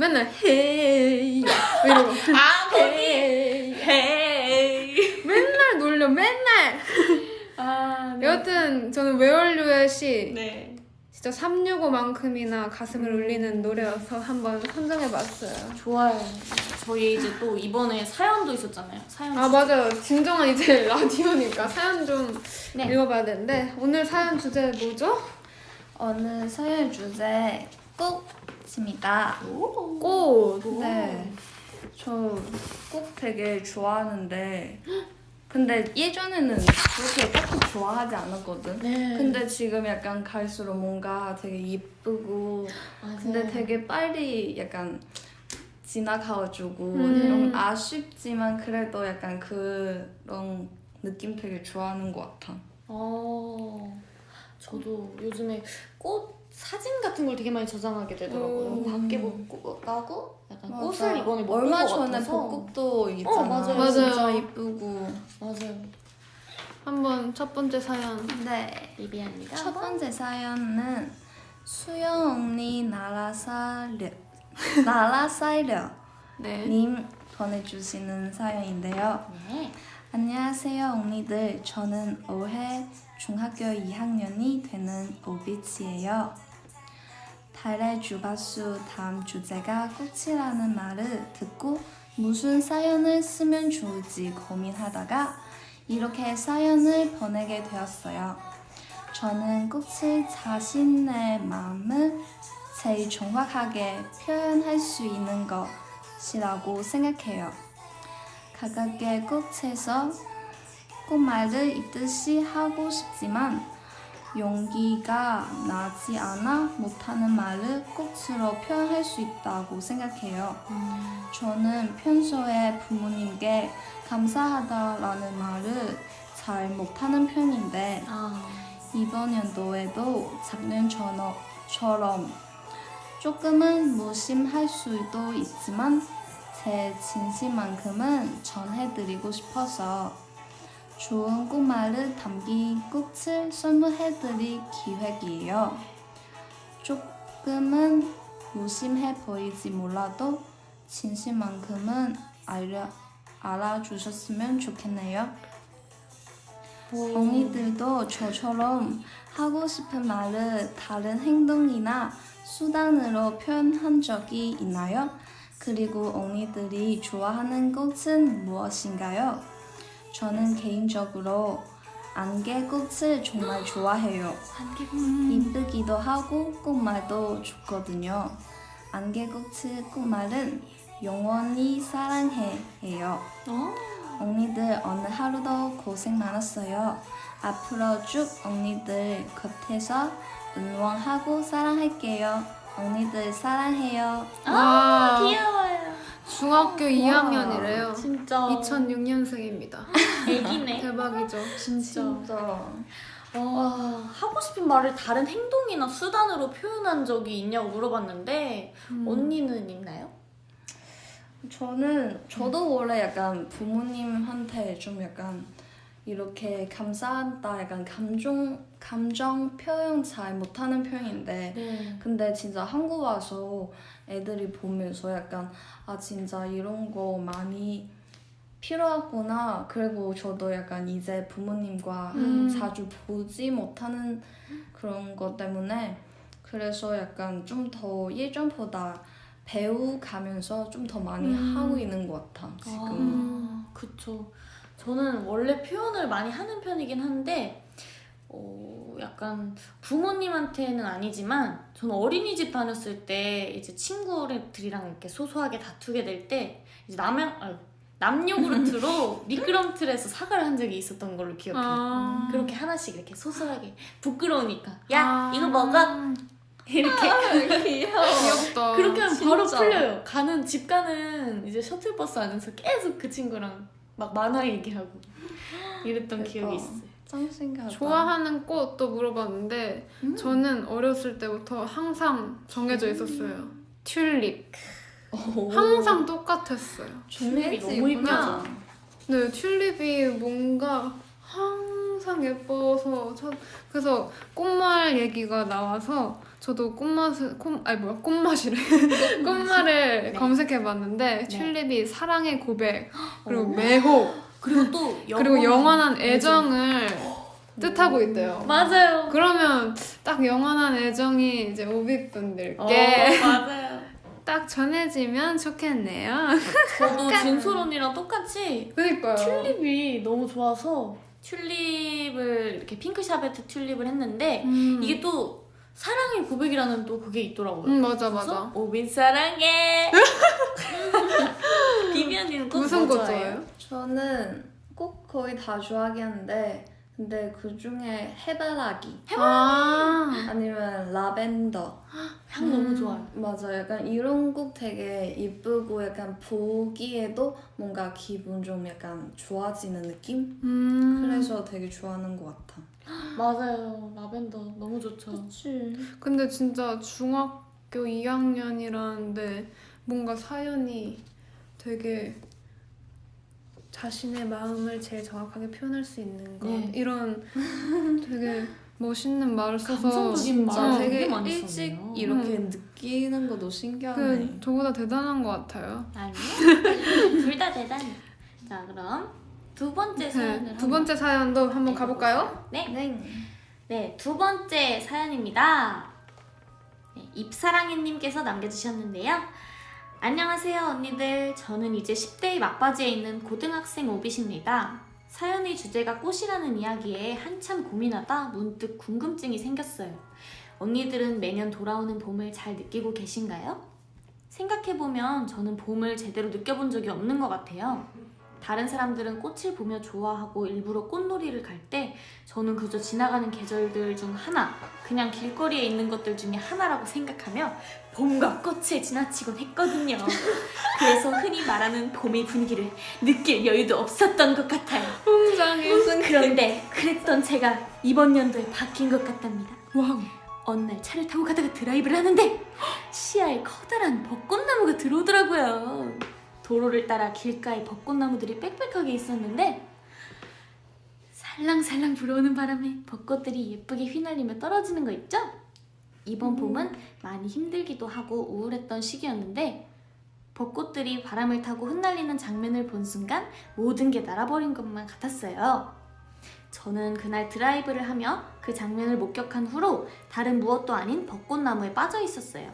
맨날 hey 이러고 아 거기. hey. 맨날 놀려 맨날. 아 네. 여하튼 저는 웨얼류엣이 네. 진짜 365만큼이나 가슴을 울리는 노래여서 한번 선정해봤어요. 좋아요. 저희 이제 또 이번에 사연도 있었잖아요. 사연. 아 맞아요. 진정한 이제 라디오니까 사연 좀 네. 읽어봐야 되는데 오늘 사연 주제 뭐죠? 오늘 사연 주제 꽃입니다. 오. 꽃. 네. 저 꽃 되게 좋아하는데 근데 예전에는 그렇게 딱히 좋아하지 않았거든. 네. 근데 지금 약간 갈수록 뭔가 되게 예쁘고 근데 되게 빨리 약간 지나가가지고 음. 좀 아쉽지만 그래도 약간 그런 느낌 되게 좋아하는 것 같아. 어, 저도 요즘에 꽃 사진 같은 걸 되게 많이 저장하게 되더라고요. 오. 밖에 못 가고 약간 맞아. 꽃을 이번에 못 얼마 전에. 벚꽃도 있잖아. 어, 맞아요. 맞아요. 진짜 예쁘고. 맞아요. 한번 첫 번째 사연. 네. 리비아입니다. 첫 번째 사연은 수영 언니 나라 살려 나라 살려 네. 님 보내주시는 사연인데요. 네. 안녕하세요 언니들. 저는 올해 중학교 2학년이 되는 오비치예요. 달의 주파수 다음 주제가 꽃이라는 말을 듣고 무슨 사연을 쓰면 좋을지 고민하다가 이렇게 사연을 보내게 되었어요. 저는 꽃을 자신의 마음을 제일 정확하게 표현할 수 있는 것이라고 생각해요. 가깝게 꽃에서 꽃말을 읽듯이 하고 싶지만 용기가 나지 않아 못하는 말을 꽃으로 표현할 수 있다고 생각해요. 저는 평소에 부모님께 감사하다라는 말을 잘 못하는 편인데 아, 이번 연도에도 작년처럼 조금은 무심할 수도 있지만 제 진심만큼은 전해드리고 싶어서 좋은 꽃말을 담긴 꽃을 선물해드릴 기획이에요. 조금은 무심해 보이지 몰라도 진심만큼은 알려, 알아주셨으면 좋겠네요. 언니들도 저처럼 하고 싶은 말을 다른 행동이나 수단으로 표현한 적이 있나요? 그리고 언니들이 좋아하는 꽃은 무엇인가요? 저는 개인적으로 안개꽃을 정말 좋아해요. 이쁘기도 하고 꽃말도 좋거든요. 안개꽃의 꽃말은 영원히 사랑해예요. 어? 언니들 오늘 하루도 고생 많았어요. 앞으로 쭉 언니들 곁에서 응원하고 사랑할게요. 언니들 사랑해요. 아, 와. 귀여워요. 중학교 2학년이래요. 진짜 2006년생입니다. 애기네. 대박이죠. 진짜. 와. 와, 하고 싶은 말을 다른 행동이나 수단으로 표현한 적이 있냐고 물어봤는데 음. 언니는 있나요? 저는 저도 원래 약간 부모님한테 좀 약간 이렇게 감사하다 약간 감정 감정 표현 잘 못하는 편인데 네. 근데 진짜 한국 와서 애들이 보면서 약간 아 진짜 이런 거 많이 필요하구나 그리고 저도 약간 이제 부모님과 음. 자주 보지 못하는 그런 것 때문에 그래서 약간 좀 더 예전보다 배우가면서 좀 더 많이 음. 하고 있는 것 같아 지금 아, 그쵸. 저는 원래 표현을 많이 하는 편이긴 한데, 어, 약간 부모님한테는 아니지만, 저는 어린이집 다녔을 때 이제 친구들이랑 이렇게 소소하게 다투게 될 때, 이제 남양, 아유, 남녀 그루트로 미끄럼틀에서 사과를 한 적이 있었던 걸로 기억해요. 아. 그렇게 하나씩 이렇게 소소하게 부끄러우니까 야 아. 이거 먹어 이렇게 귀여워 귀엽다. 그렇게 하면 바로 진짜. 풀려요. 가는 집 가는 이제 셔틀버스 안에서 계속 그 친구랑 막 만화 얘기하고 이랬던 대박. 기억이 있어요. 짱 신기하다 좋아하는 꽃도 물어봤는데 음. 저는 어렸을 때부터 항상 정해져 있었어요. 튤립. 항상 똑같았어요. 튤립이 너무. 이쁘죠. 네, 튤립이 뭔가 항상 예뻐서 저, 그래서 꽃말 얘기가 나와서 저도 꽃맛을 꽃 아니 뭐야 꽃맛이래 꽃말을 네. 검색해봤는데 네. 튤립이 사랑의 고백 그리고 오. 매혹 그리고 또 그리고 영원한 애정. 애정을 뜻하고 있대요. 맞아요. 그러면 딱 영원한 애정이 이제 오비분들께 어, 맞아요. 딱 전해지면 좋겠네요. 저도 진솔 언니랑 똑같이 그니까요. 튤립이 너무 좋아서 튤립을 이렇게 핑크 샤베트 튤립을 했는데 음. 이게 또 사랑의 고백이라는 또 그게 있더라고요. 음 맞아 맞아. 오빛 사랑해. 비비 언니는 꽃 무슨 뭐꽃 좋아해요? 좋아해요? 저는 꽃 거의 다 좋아하긴 한데 근데 그 중에 해바라기 아, 아니면 라벤더 향 너무 좋아요. 맞아 약간 이런 꽃 되게 이쁘고 약간 보기에도 뭔가 기분 좀 약간 좋아지는 느낌? 음. 그래서 되게 좋아하는 것 같아. 맞아요. 라벤더 너무 좋죠. 그치. 근데 진짜 중학교 2학년이라는데 뭔가 사연이 되게 자신의 마음을 제일 정확하게 표현할 수 있는 것 네. 이런 되게 멋있는 말을 써서 감성적인 진짜 되게 일찍 썼네요. 이렇게 느끼는 것도 신기하네. 그 저보다 대단한 것 같아요. 아니요. 둘 다 대단해. 자, 그럼 두 번째 사연을 네, 두 번째 사연도 한번 가볼까요? 네. 네. 네, 두 번째 사연입니다. 네, 입사랑이님께서 남겨주셨는데요. 안녕하세요, 언니들. 저는 이제 10대의 막바지에 있는 고등학생 오빛입니다. 사연의 주제가 꽃이라는 이야기에 한참 고민하다 문득 궁금증이 생겼어요. 언니들은 매년 돌아오는 봄을 잘 느끼고 계신가요? 생각해보면 저는 봄을 제대로 느껴본 적이 없는 것 같아요. 다른 사람들은 꽃을 보며 좋아하고 일부러 꽃놀이를 갈 때 저는 그저 지나가는 계절들 중 하나, 그냥 길거리에 있는 것들 중에 하나라고 생각하며 봄과 꽃을 지나치곤 했거든요. 그래서 흔히 말하는 봄의 분위기를 느낄 여유도 없었던 것 같아요. 굉장히 무슨 그런데 그랬던 제가 이번 연도에 바뀐 것 같답니다. wow. 어느 날 차를 타고 가다가 드라이브를 하는데 시야에 커다란 벚꽃나무가 들어오더라고요. 도로를 따라 길가에 벚꽃나무들이 빽빽하게 있었는데 살랑살랑 불어오는 바람에 벚꽃들이 예쁘게 휘날리며 떨어지는 거 있죠? 이번 봄은 많이 힘들기도 하고 우울했던 시기였는데 벚꽃들이 바람을 타고 흩날리는 장면을 본 순간 모든 게 날아버린 것만 같았어요. 저는 그날 드라이브를 하며 그 장면을 목격한 후로 다른 무엇도 아닌 벚꽃나무에 빠져 있었어요.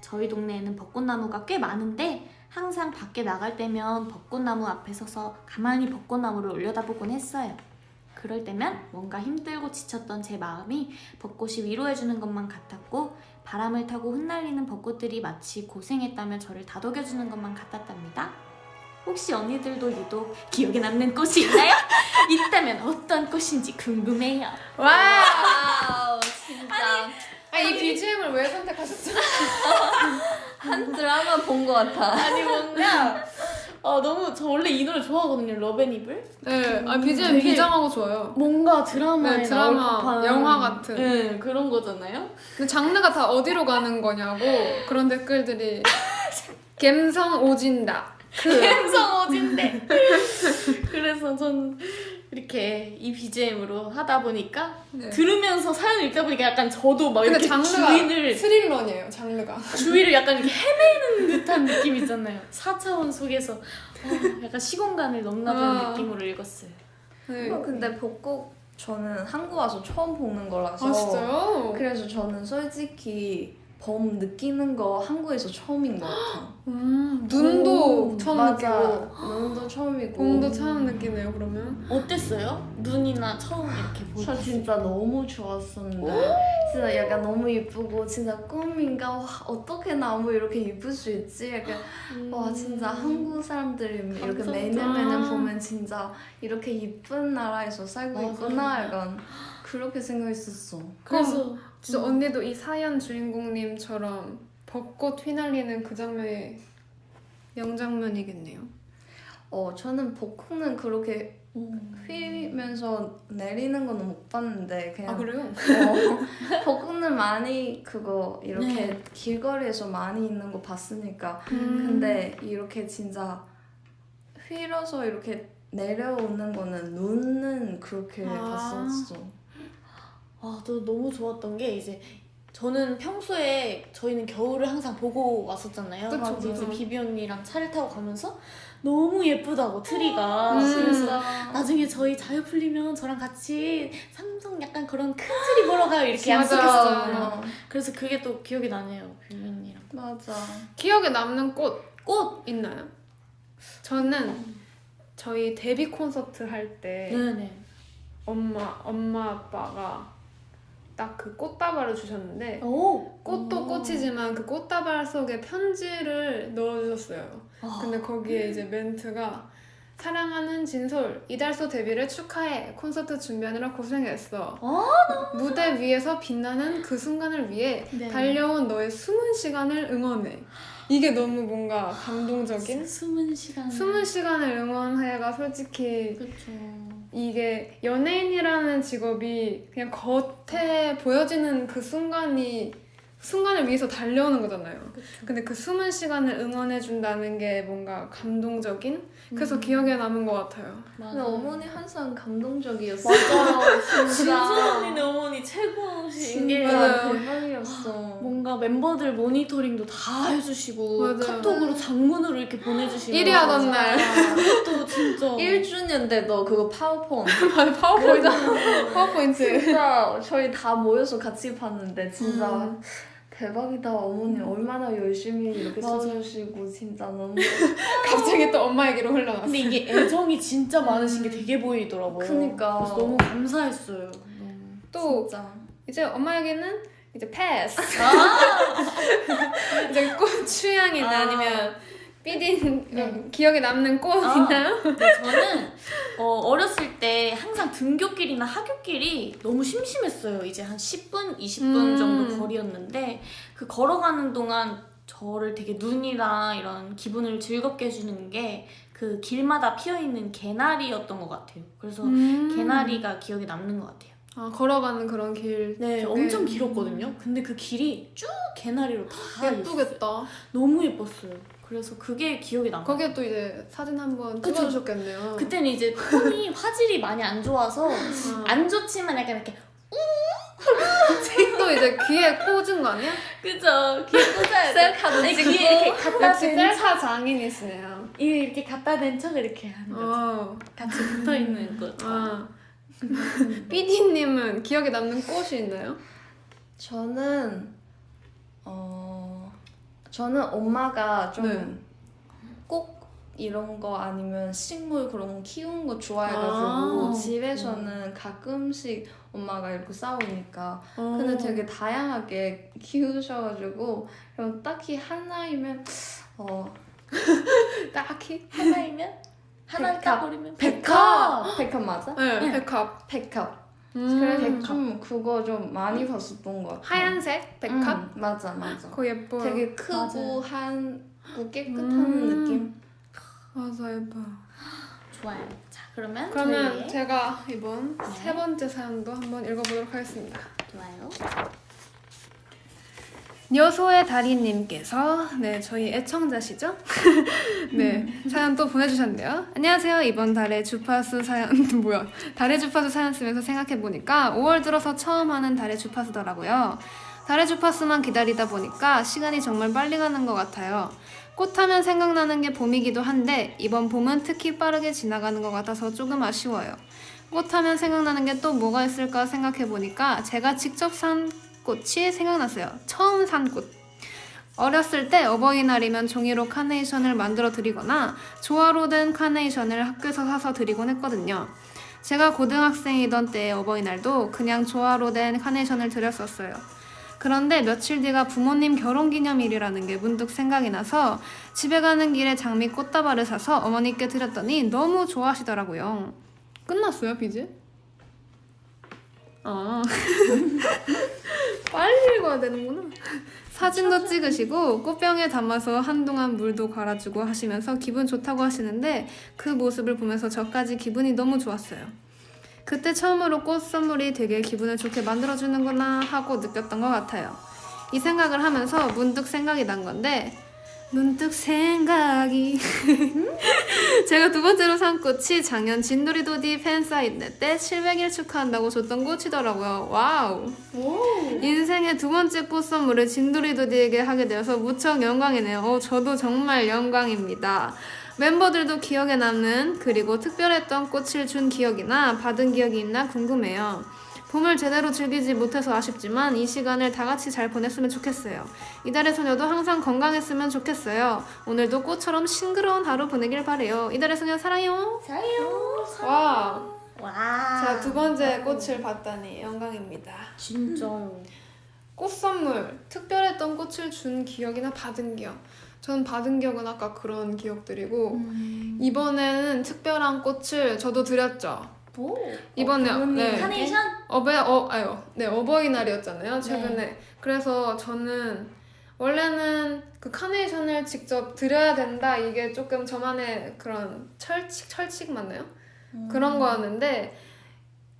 저희 동네에는 벚꽃나무가 꽤 많은데 항상 밖에 나갈 때면 벚꽃나무 앞에 서서 가만히 벚꽃나무를 올려다보곤 했어요. 그럴 때면 뭔가 힘들고 지쳤던 제 마음이 벚꽃이 위로해주는 것만 같았고 바람을 타고 흩날리는 벚꽃들이 마치 고생했다며 저를 다독여주는 것만 같았답니다. 혹시 언니들도 유독 기억에 남는 꽃이 있나요? 있다면 어떤 꽃인지 궁금해요. wow 진짜 아, 이 BGM을 왜 선택하셨죠? 한 드라마 본 것 같아. 아니 뭔가 어, 너무 저 원래 이 노래 좋아하거든요. Love and Evil. 네, 아, BGM 비장하고 좋아요. 뭔가 드라마에 네, 드라마, 나올 법한 영화 같은. 네, 그런 거잖아요. 근데 장르가 다 어디로 가는 거냐고 그런 댓글들이 갬성 오진다. 그 감성 오진데. 그래서 전 이렇게 이 BGM으로 하다 보니까 네. 들으면서 사연 읽다 보니까 약간 저도 막 근데 이렇게 장르가 주위를 스릴러네요, 장르가. 주위를 약간 이렇게 헤매는 듯한 느낌 있잖아요. 4차원 속에서 어, 약간 시공간을 넘나드는 아. 느낌으로 읽었어요. 네. 어, 근데 벚꽃 저는 한국 와서 처음 보는 거라서 아, 진짜요? 그래서 저는 솔직히 봄 느끼는 거 한국에서 처음인 것 같아. 음, 눈도 오, 처음 맞아. 느끼고 눈도 처음이고. 봄도 처음 느끼네요, 그러면. 어땠어요? 눈이나 처음 이렇게 보고. 저 진짜 너무 좋았었는데 진짜 약간 너무 이쁘고 진짜 꿈인가 와 어떻게 나무 이렇게 이쁠 수 있지 약간 음. 와 진짜 한국 사람들이 이렇게 감성적. 매년 매년 보면 진짜 이렇게 이쁜 나라에서 살고 맞아. 있구나 약간 그렇게 생각했었어 그래서 진짜 언니도 이 사연 주인공님처럼 벚꽃 휘날리는 그 장면이 명장면이겠네요. 어 저는 벚꽃은 그렇게 휘면서 내리는 거는 못 봤는데 그냥 아 그래요? 어, 벚꽃은 많이 그거 이렇게 네. 길거리에서 많이 있는 거 봤으니까 음. 근데 이렇게 진짜 휘러서 이렇게 내려오는 거는 눈은 그렇게 아. 봤었어. 아, 저 너무 좋았던 게 이제 저는 평소에 저희는 겨울을 항상 보고 왔었잖아요. 그쵸, 근데 이제 그쵸. 비비 언니랑 차를 타고 가면서 너무 예쁘다고 트리가. 음. 그래서 나중에 저희 자유 풀리면 저랑 같이 삼성 약간 그런 큰 트리 보러 가요 이렇게. 어, 그래서 그게 또 기억이 나네요, 비비 언니랑. 맞아. 기억에 남는 꽃 꽃. 있나요? 저는 저희 데뷔 콘서트 할때 네네. 엄마 엄마 아빠가 딱 그 꽃다발을 주셨는데 오. 꽃도 오. 꽃이지만 그 꽃다발 속에 편지를 넣어주셨어요. 아. 근데 거기에 이제 멘트가 사랑하는 진솔 이달소 데뷔를 축하해 콘서트 준비하느라 고생했어 어? 무대 위에서 빛나는 그 순간을 위해 네. 달려온 너의 숨은 시간을 응원해 이게 너무 뭔가 감동적인 숨은 시간. 숨은 시간을 응원해가 솔직히 그렇죠. 이게 연예인이라는 직업이 그냥 겉에 보여지는 그 순간이 순간을 위해서 달려오는 거잖아요. 근데 그 숨은 시간을 응원해준다는 게 뭔가 감동적인? 그래서 음. 기억에 남은 것 같아요. 맞아. 근데 어머니 항상 감동적이었어. 맞아요. 진짜 진짜. 언니네 어머니 최고신 게. 대박이었어. 뭔가 멤버들 모니터링도 다 해주시고 맞아요. 카톡으로 장문으로 이렇게 보내주시고 1위 하던 날. 그것도 진짜 1주년 때 너 그거 파워폰 맞아, 파워포인트. 파워포인트. 진짜 저희 다 모여서 같이 봤는데 진짜 음. 대박이다 어머니 얼마나 열심히 이렇게. 써주시고 진짜 너무 갑자기 또 엄마에게로 흘러갔어. 근데 이게 애정이 진짜 많으신 게 되게 보이더라고요 그니까. 그래서 너무 감사했어요. 또 진짜 이제 엄마에게는 이제 패스. 아! 이제 꽃 취향이나 아. 아니면 삐딘 네. 기억에 남는 꽃 아. 있나요? 근데 저는 어, 어렸을 때 항상 등교길이나 학교길이 너무 심심했어요. 이제 한 10분, 20분 음. 정도 거리였는데 그 걸어가는 동안 저를 되게 눈이랑 이런 기분을 즐겁게 해주는 게 그 길마다 피어있는 개나리였던 것 같아요. 그래서 음. 개나리가 기억에 남는 것 같아요. 아, 걸어가는 그런 길. 네, 되게 엄청 길었거든요. 근데 그 길이 쭉 개나리로 다 있었어요. 예쁘겠다. 너무 예뻤어요. 그래서 그게 기억에 남아요. 거기에 또 이제 사진 한번. 찍어주셨겠네요. 그때는 이제 폰이 화질이 많이 안 좋아서 아. 안 좋지만 약간 이렇게 또 이제 귀에 꽂은 거 아니야? 그죠 귀에 꽂아야 돼 셀카도 찍고 귀에 이렇게 갖다 댄 셀카 장인이시네요. 척 이렇게 갖다 댄 척을 이렇게 하는 거죠 어. 같이 붙어있는 거 아. 삐디님은 기억에 남는 꽃이 있나요? 저는 어 저는 엄마가 네. 좀꼭 이런 거 아니면 식물 그런 거 키우는 거 좋아해가지고 아. 집에서는 가끔씩 엄마가 이렇게 싸우니까 어. 근데 되게 다양하게 키우셔가지고 그럼 딱히 하나이면 어 딱히? 하나이면 하나. 까버리면 백합 백합 맞아? 네, 네. 백합. 백합 음. 그래서 좀 그거 좀 많이 봤었던 것 같아 하얀색 백합? 음, 맞아 맞아 그거 예뻐요. 되게 크고. 한고 깨끗한 음. 느낌 맞아 예뻐요. 좋아요 자 그러면 그러면 저희의 제가 이번 네. 세 번째 사연도 한번 읽어보도록 하겠습니다. 좋아요 여소의 달인님께서 네 저희 애청자시죠? 네 사연 또 보내주셨는데요. 안녕하세요. 이번 달에 주파수 사연 뭐야 달의 주파수 사연 쓰면서 생각해 보니까 5월 들어서 처음 하는 달의 주파수더라고요. 달의 주파수만 기다리다 보니까 시간이 정말 빨리 가는 것 같아요. 꽃하면 생각나는 게 봄이기도 한데 이번 봄은 특히 빠르게 지나가는 것 같아서 조금 아쉬워요. 꽃하면 생각나는 게 또 뭐가 있을까 생각해 보니까 제가 직접 산 꽃이 생각났어요. 처음 산 꽃. 어렸을 때 어버이날이면 종이로 카네이션을 만들어 드리거나 조화로 된 카네이션을 학교에서 사서 드리곤 했거든요. 제가 고등학생이던 때의 어버이날도 그냥 조화로 된 카네이션을 드렸었어요. 그런데 며칠 뒤가 부모님 결혼기념일이라는 게 문득 생각이 나서 집에 가는 길에 장미 꽃다발을 사서 어머니께 드렸더니 너무 좋아하시더라고요. 끝났어요, 비즈? 아. 빨리 읽어야 되는구나. 사진도 찍으시고 꽃병에 담아서 한동안 물도 갈아주고 하시면서 기분 좋다고 하시는데 그 모습을 보면서 저까지 기분이 너무 좋았어요. 그때 처음으로 꽃 선물이 되게 기분을 좋게 만들어주는구나 하고 느꼈던 것 같아요. 이 생각을 하면서 문득 생각이 난 건데 문득 생각이 제가 두 번째로 산 꽃이 작년 진도리도디 팬사인회 때 700일 축하한다고 줬던 꽃이더라고요. wow. 인생의 두 번째 꽃 선물을 진도리도디에게 하게 되어서 무척 영광이네요. 어, 저도 정말 영광입니다. 멤버들도 기억에 남는 그리고 특별했던 꽃을 준 기억이나 받은 기억이 있나 궁금해요. 봄을 제대로 즐기지 못해서 아쉽지만 이 시간을 다 같이 잘 보냈으면 좋겠어요. 이달의 소녀도 항상 건강했으면 좋겠어요. 오늘도 꽃처럼 싱그러운 하루 보내길 바래요. 이달의 소녀 사랑해요. 사요 와, 와 제가 두 번째 꽃을 봤다니 영광입니다. 진짜요 꽃 선물, 특별했던 꽃을 준 기억이나 받은 기억. 전 받은 기억은 아까 그런 기억들이고 음. 이번에는 특별한 꽃을 저도 드렸죠. 오. 이번에 부모님 네. 한- 카네이션? 어버 어 아유 네 어버이날이었잖아요 최근에 그래서 저는 원래는 그 카네이션을 직접 드려야 된다 이게 조금 저만의 그런 철칙 철칙 맞나요? 음. 그런 거였는데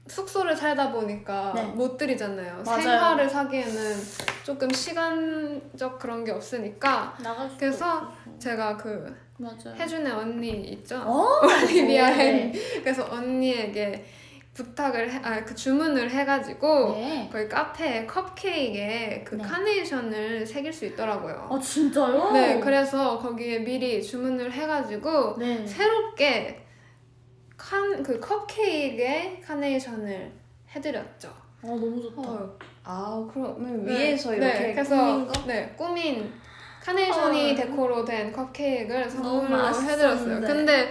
숙소를 살다 보니까 네. 못 드리잖아요. 맞아요. 생화를 사기에는 조금 시간적 그런 게 없으니까 나갈 수 그래서 제가 그 맞아요. 혜준의 언니 있죠? 어? 올리비아 햄. 네. 그래서 언니에게 부탁을 해, 아, 그 주문을 해가지고 네. 거기 카페에 컵케이크에 그 네. 카네이션을 새길 수 있더라고요. 아 진짜요? 네, 그래서 거기에 미리 주문을 해가지고 네. 새롭게 칸, 그 컵케이크에 카네이션을 해드렸죠. 아 너무 좋다. 어, 아 그러면 네, 위에서 네, 이렇게 그래서 꾸민 거? 네 꾸민 카네이션이 헐. 데코로 된 컵케이크를 선물로 해드렸어요. 근데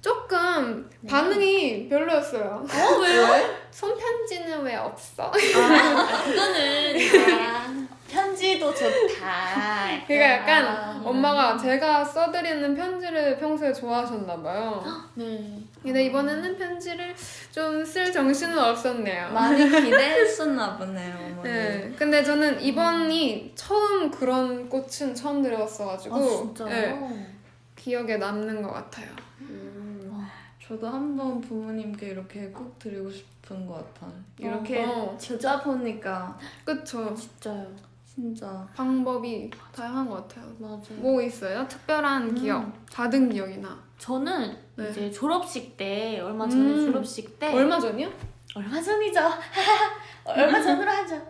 조금 네. 반응이 별로였어요. 어 왜요? 손편지는 왜 없어? 아 그거는 아, 편지도 좋다. 그러니까 약간 아, 엄마가 제가 써드리는 편지를 평소에 좋아하셨나 봐요. 네. 근데 이번에는 편지를 좀 쓸 정신은 없었네요. 많이 기대했었나 보네요 어머니. 네. 근데 저는 이번이 처음 그런 꽃은 처음 들어봤어가지고 아 진짜요? 네, 기억에 남는 것 같아요. 음, 저도 한번 부모님께 이렇게 꼭 드리고 싶은 것 같아. 이렇게 어, 주자 보니까 그쵸. 진짜요. 진짜 방법이 다양한 것 같아요. 맞아요. 뭐 있어요? 특별한 음. 기억, 받은 기억이나. 저는 네. 이제 졸업식 때 얼마 전에 음. 졸업식 때 얼마 전이요? 얼마 전이죠. 얼마 전으로 하죠.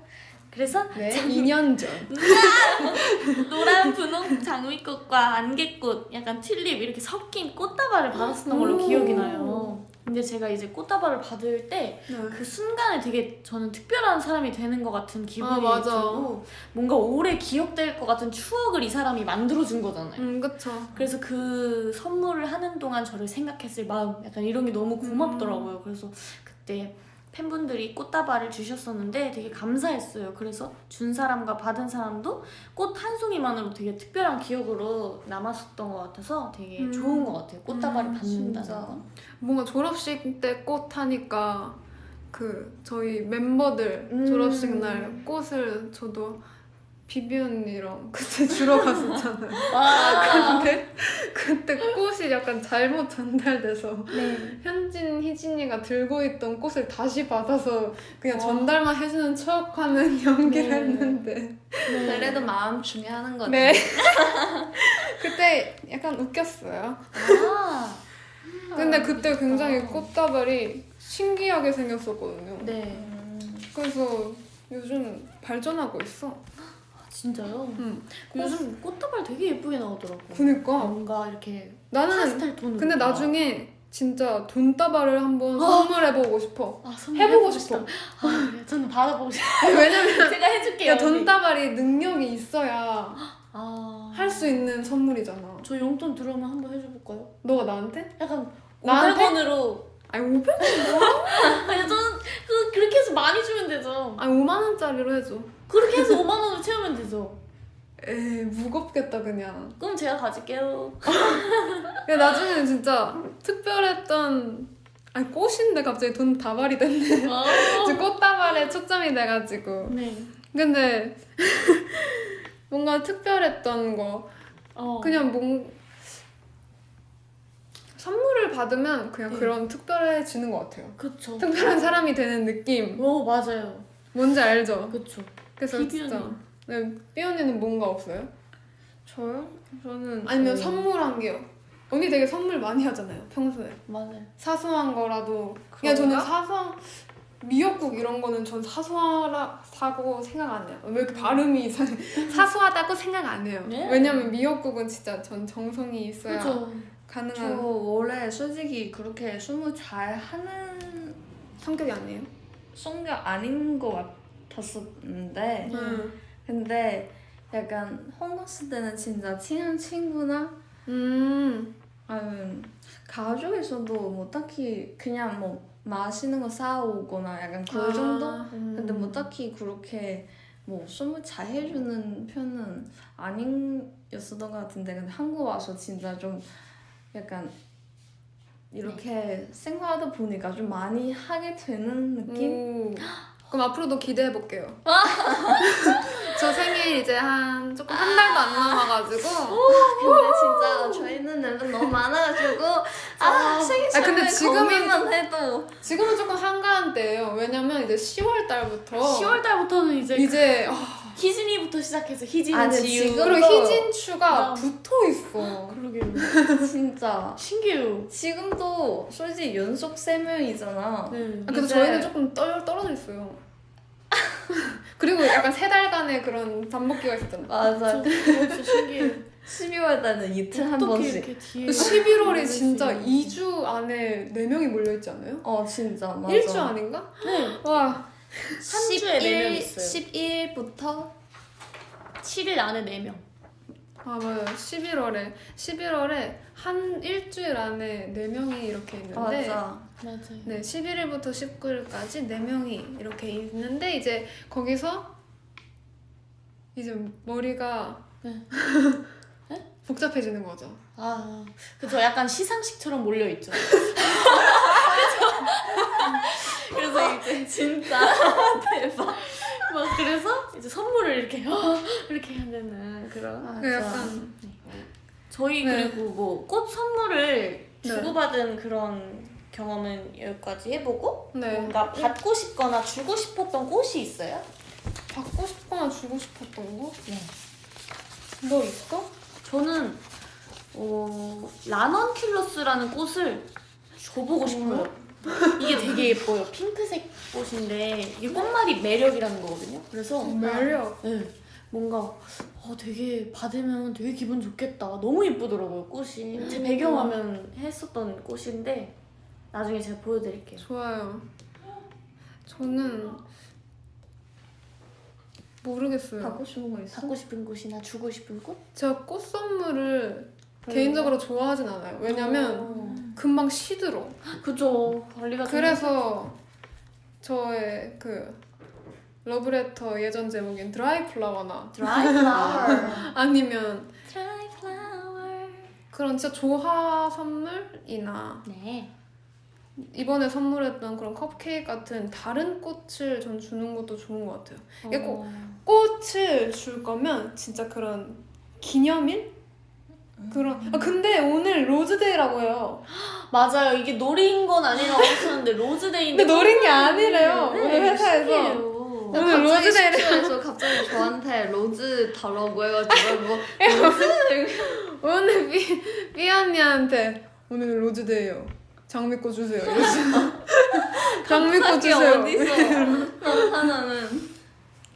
그래서 네, 2년 전. 노란 분홍 장미꽃과 안개꽃, 약간 튤립 이렇게 섞인 꽃다발을 받았었던 걸로 오. 기억이 나요. 근데 제가 이제 꽃다발을 받을 때그 순간에 되게 저는 특별한 사람이 되는 것 같은 기분이 아. 들고 뭔가 오래 기억될 것 같은 추억을 이 사람이 만들어준 거잖아요. 음, 그쵸. 그래서 그 선물을 하는 동안 저를 생각했을 마음 약간 이런 게 너무 고맙더라고요. 그래서 그때 팬분들이 꽃다발을 주셨었는데 되게 감사했어요. 그래서 준 사람과 받은 사람도 꽃 한 송이만으로 되게 특별한 기억으로 남았었던 것 같아서 되게 음. 좋은 것 같아요. 꽃다발을 음, 받는다는 진짜. 거. 뭔가 졸업식 때 꽃 하니까 그 저희 멤버들 음. 졸업식 날 꽃을 저도 비비 언니랑 그때 주러 갔었잖아요. 와. 근데 그때 꽃이 약간 잘못 전달돼서 네. 현진, 희진이가 들고 있던 꽃을 다시 받아서 그냥 와. 전달만 해주는 척하는 연기를 네. 했는데 그래도 마음 중요하는 거지. 네. 그때 약간 웃겼어요. 아. 근데 그때 굉장히 재밌다. 꽃다발이 신기하게 생겼었거든요. 네. 음, 그래서 요즘 발전하고 있어. 아, 진짜요? 응. 요즘 꽃다발 되게 예쁘게 나오더라고. 그니까 뭔가 이렇게 나는 톤으로. 근데. 나중에 진짜 돈다발을 한번 어. 선물해보고 싶어. 아, 선물 해보고 싶어. 아? 저는 받아보고 싶어요. 왜냐면 제가 해줄게요. 야, 돈다발이 능력이 있어야 아, 할수 있는 선물이잖아. 저 용돈 들어오면 한번 해줘볼까요? 너가 나한테? 약간 나한테? 500원으로. 아니 500? 아니 저는 그 그렇게 해서 많이 주면 되죠. 아니 5만 원짜리로 해줘. 그렇게 해서 5만 원을 채우면 되죠. 에이 무겁겠다 그냥. 그럼 제가 가질게요. 야, 나중에는 진짜 특별했던 아니 꽃인데 갑자기 돈 다발이 됐네. 어. 이제 꽃다발에 초점이 돼가지고. 네. 근데 뭔가 특별했던 거 어. 그냥 뭔 선물을 받으면 그냥 네. 그런 특별해지는 것 같아요. 그쵸. 특별한 사람이 되는 느낌 오 맞아요. 뭔지 알죠? 그쵸. 그래서 비비 진짜 언니. 네, 삐 언니는 뭔가 없어요? 저요? 저는 아니면 그- 선물한 게요? 언니 되게 선물 많이 하잖아요 평소에 맞아요. 사소한 거라도 그냥 저는 그런가? 사소한 미역국 이런 거는 전 사소하다고 생각 안 해요. 왜 이렇게 발음이 이상해? 사소하다고 생각 안 해요. 네. 왜냐면 미역국은 진짜 전 정성이 있어야 그쵸. 저 가능한 원래 솔직히 그렇게 스무 잘 하는 성격이 아니에요. 성격 아닌 것 같 았었는데 음. 근데 약간 홍갔을 때는 진짜 친한 친구나 음. 아니면 가족에서도 뭐 딱히 그냥 뭐 맛있는 거 사오거나 약간 그 정도? 아, 음. 근데 뭐 딱히 그렇게 뭐 선물 잘 해주는 편은 아니었었던 것 같은데 근데 한국 와서 진짜 좀 약간 이렇게 생활하다 보니까 좀 많이 하게 되는 느낌? 오. 그럼 앞으로도 기대해 볼게요. 저 생일 이제 한 조금 한 달도 안 남아가지고. 근데 진짜 저희는 멤버 너무 많아가지고 아 생일 아, 근데 지금은 고민만 해도 지금은 조금 한가한 때예요. 왜냐면 이제 10월 달부터 10월 달부터는 이제 이제 어, 희진이부터 시작해서 희진, 아니, 지유. 지금- 희진추가 나- 붙어 있어. 그러게요. 진짜 신기해요. 지금도 솔직히 연속 세 명이잖아. 네. 아, 근데 이제- 저희는 조금 떨, 떨어져 있어요. 그리고 약간 세 달간의 그런 잠복기가 있었잖아. 맞아. 저 진짜 신기해요. 12월 달은 이틀 한 번씩. 이렇게 뒤에 11월에 수 진짜 있는- 2주 안에 4명이 몰려있지 않아요? 어 진짜 맞아. 1주 아닌가? 네. 와, 한 주에 네명 있어요. 11일부터 7일 안에 4명. 아 맞아요. 11월에 11월에 한 일주일 안에 4명이 이렇게 있는데 맞아. 맞아요. 네, 11일부터 19일까지 4명이 이렇게 있는데 이제 거기서 이제 머리가 네. 복잡해지는 거죠. 아, 그죠. 약간 시상식처럼 몰려 있죠. 그래서 이제 진짜 대박. 막 그래서 이제 선물을 이렇게 어, 이렇게 해야 되는 그런. 그 약간 저희 네. 그리고 뭐 꽃 선물을 네. 주고받은 그런 경험은 여기까지 해보고 네. 뭔가 받고 싶거나 주고 싶었던 꽃이 있어요? 받고 싶거나 주고 싶었던 거? 네. 너 있어? 저는 어, 라넌큘러스라는 꽃을 줘보고 싶어요. 이게 되게 예뻐요. 핑크색 꽃인데 이게 꽃말이 매력이라는 거거든요. 그래서 매력. 네, 뭔가 어, 되게 받으면 되게 기분 좋겠다. 너무 예쁘더라고요 꽃이. 제 배경화면 했었던 꽃인데 나중에 제가 보여드릴게요. 좋아요. 저는 모르겠어요. 받고 싶은 거 있어? 받고 싶은 꽃이나 주고 싶은 꽃? 제가 꽃 선물을 개인적으로 좋아하진 않아요. 왜냐면 어, 금방 시들어. 그죠 관리가 좀 그래서 저의 그 러브레터 예전 제목인 드라이 플라워나 드라이 플라워. 아니면 드라이 플라워. 그런 진짜 조화 선물이나 네. 이번에 선물했던 그런 컵케이크 같은 다른 꽃을 전 주는 것도 좋은 것 같아요. 이게 꼭 어. 꽃을 줄 거면 진짜 그런 기념일? 그런 아 근데 오늘 Rose Day라고 해요. 맞아요. 이게 노린 건 아니라고 하셨는데 Rose Day인데 근데 노린 게 아니래요. 네, 오늘 회사에서. 신기해요. 오늘 Rose Day를- 숙소에서 갑자기 저한테 rose 달라고 해가지고 뭐 rose 오늘 삐, 삐 언니한테 오늘 Rose Day요. 장미꽃 주세요. 장미꽃 주세요. 어디서 나타나는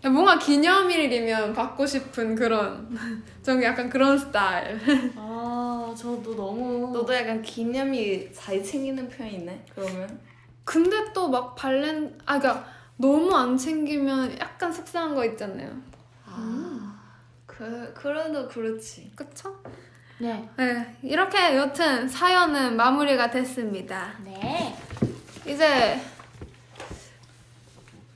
뭔가 기념일이면 받고 싶은 그런 전 약간 그런 스타일. 아, 저도 너무 너도 약간 기념일 잘 챙기는 편이네 그러면 근데 또 막 발렌 아 그러니까 너무 안 챙기면 약간 속상한 거 있잖아요. 아그 그래도 그렇지 그쵸? 네. 네 이렇게 여튼 사연은 마무리가 됐습니다. 네. 이제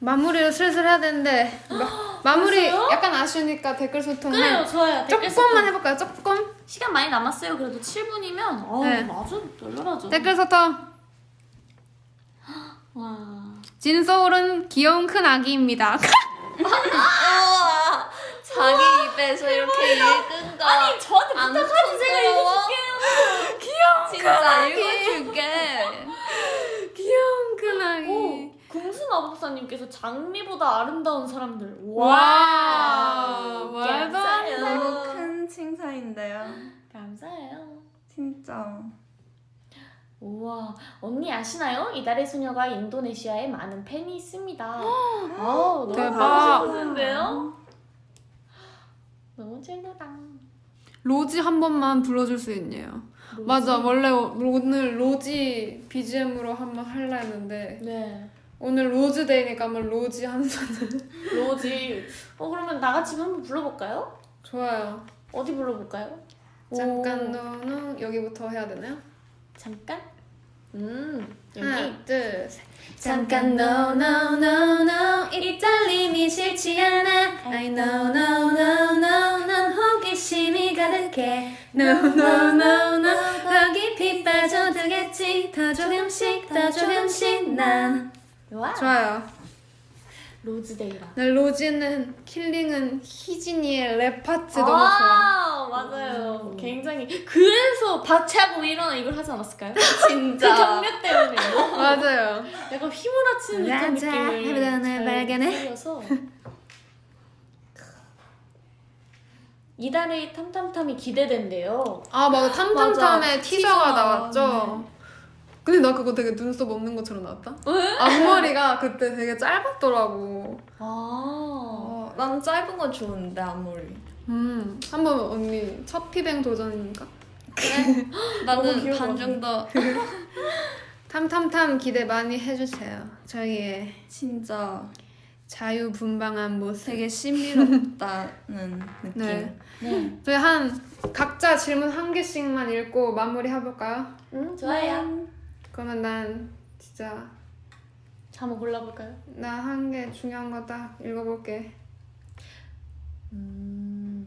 마무리를 슬슬 해야 되는데 마, 마무리 벌써요? 약간 아쉬우니까 댓글 소통 그래요, 한 좋아요. 댓글 조금만 소통. 해볼까요? 조금 시간 많이 남았어요. 그래도 7분이면 어, 네. 아주 널널하죠. 댓글 소통. 와. 진소울은 귀여운 큰 아기입니다. 우와 자기 입에서 이렇게 읽은 거 아니, 저한테 안 부탁하지 제가? 읽어줄게요. 진짜 읽어줄게 귀여운 큰 아기. 오, 궁수 마법사님께서 장미보다 아름다운 사람들. 와, 말도 안 돼. 너무 큰 칭찬인데요 감사해요. 진짜 우와, 언니 아시나요? 이달의 소녀가 인도네시아에 많은 팬이 있습니다. 아, 너무 대박. 가고 싶으신데요? 너무 찐하다. 로지 한 번만 불러줄 수 있냐요? 맞아 원래 오- 오늘 로지 BGM으로 한번 할라 했는데 네. 오늘 로즈데이니까 한번 로지 한 손을 로지. 어, 그러면 다 같이 한번 불러볼까요? 좋아요. 어디 불러볼까요? 잠깐 오, 너는 여기부터 해야 되나요? 잠깐? 음 여기 하나, 둘, 셋. 잠깐 no no no no 이 떨림이 싫지 않아 I know no no no 난 호기심이 가득해 No no no no 더 깊이 빠져들겠지 더 조금씩 더 조금씩 난 와. 좋아요. Rose Day라 네, Rosy는 killing은 희진이의 랩 파트 너무 좋아. 아 맞아요 굉장히 그래서 박차고 일어나 이걸 하지 않았을까요? 그 진짜 경력 때문에 맞아요. 약간 휘몰아치는 듯한 느낌을 발견해. 이달의 탐탐탐이 기대된대요. 아 맞아 탐탐탐의 맞아, 티저가 티저. 나왔죠. 근데 나 그거 되게 눈썹 없는 것처럼 나왔다. 앞머리가 그때 되게 짧았더라고. 아, 어, 난 짧은 거 좋은데 아무리 음 한번 언니 첫 피뱅 도전이니까. 너무 나는 반것 정도 탐탐탐 기대 많이 해주세요. 저희의 진짜 자유분방한 모습. 되게 신비롭다는 느낌 네. 네, 저희 한 각자 질문 한 개씩만 읽고 마무리 해볼까요? 음, 좋아요. 그러면 난 진짜 자, 한번 골라볼까요? 나 한 개 중요한 거 딱 읽어볼게. 음.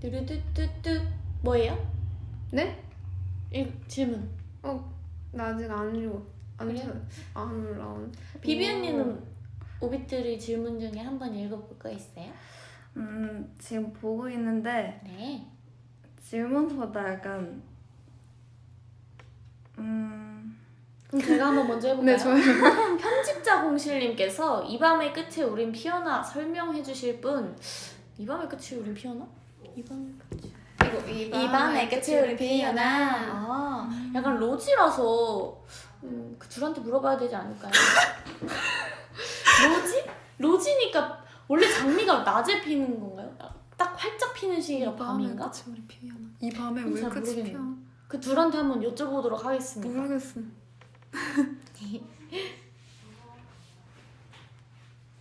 뚜루뚜뚜뚜 뭐예요? 네? 일, 질문. 어, 나 아직 안 읽어. 안 그래요? 찾- 안 올라온. 비비 언니는 오빛들의 질문 중에 한 번 읽어볼 거 있어요? 음 지금 보고 있는데 네. 질문보다 약간 음 그럼 제가 한번 먼저 해볼까요? 네, 좋아요. 편집자 공실님께서 이 밤의 끝에 우린 피어나 설명해 주실 분. 이 밤의 끝에 우린 피어나? 이 밤의 끝에. 이거 이이 밤의 끝에 우린 피어나. 아, 약간 로지라서 음, 그 둘한테 물어봐야 되지 않을까요? 로지? 로지니까 원래 장미가 낮에 피는 건가요? 딱 활짝 피는 시기가 밤인가? 끝이 우리 피어나. 이 밤에 음, 왜잘 끝이 모르겠네. 피어나? 그 둘한테 한번 여쭤보도록 하겠습니다. 모르겠어.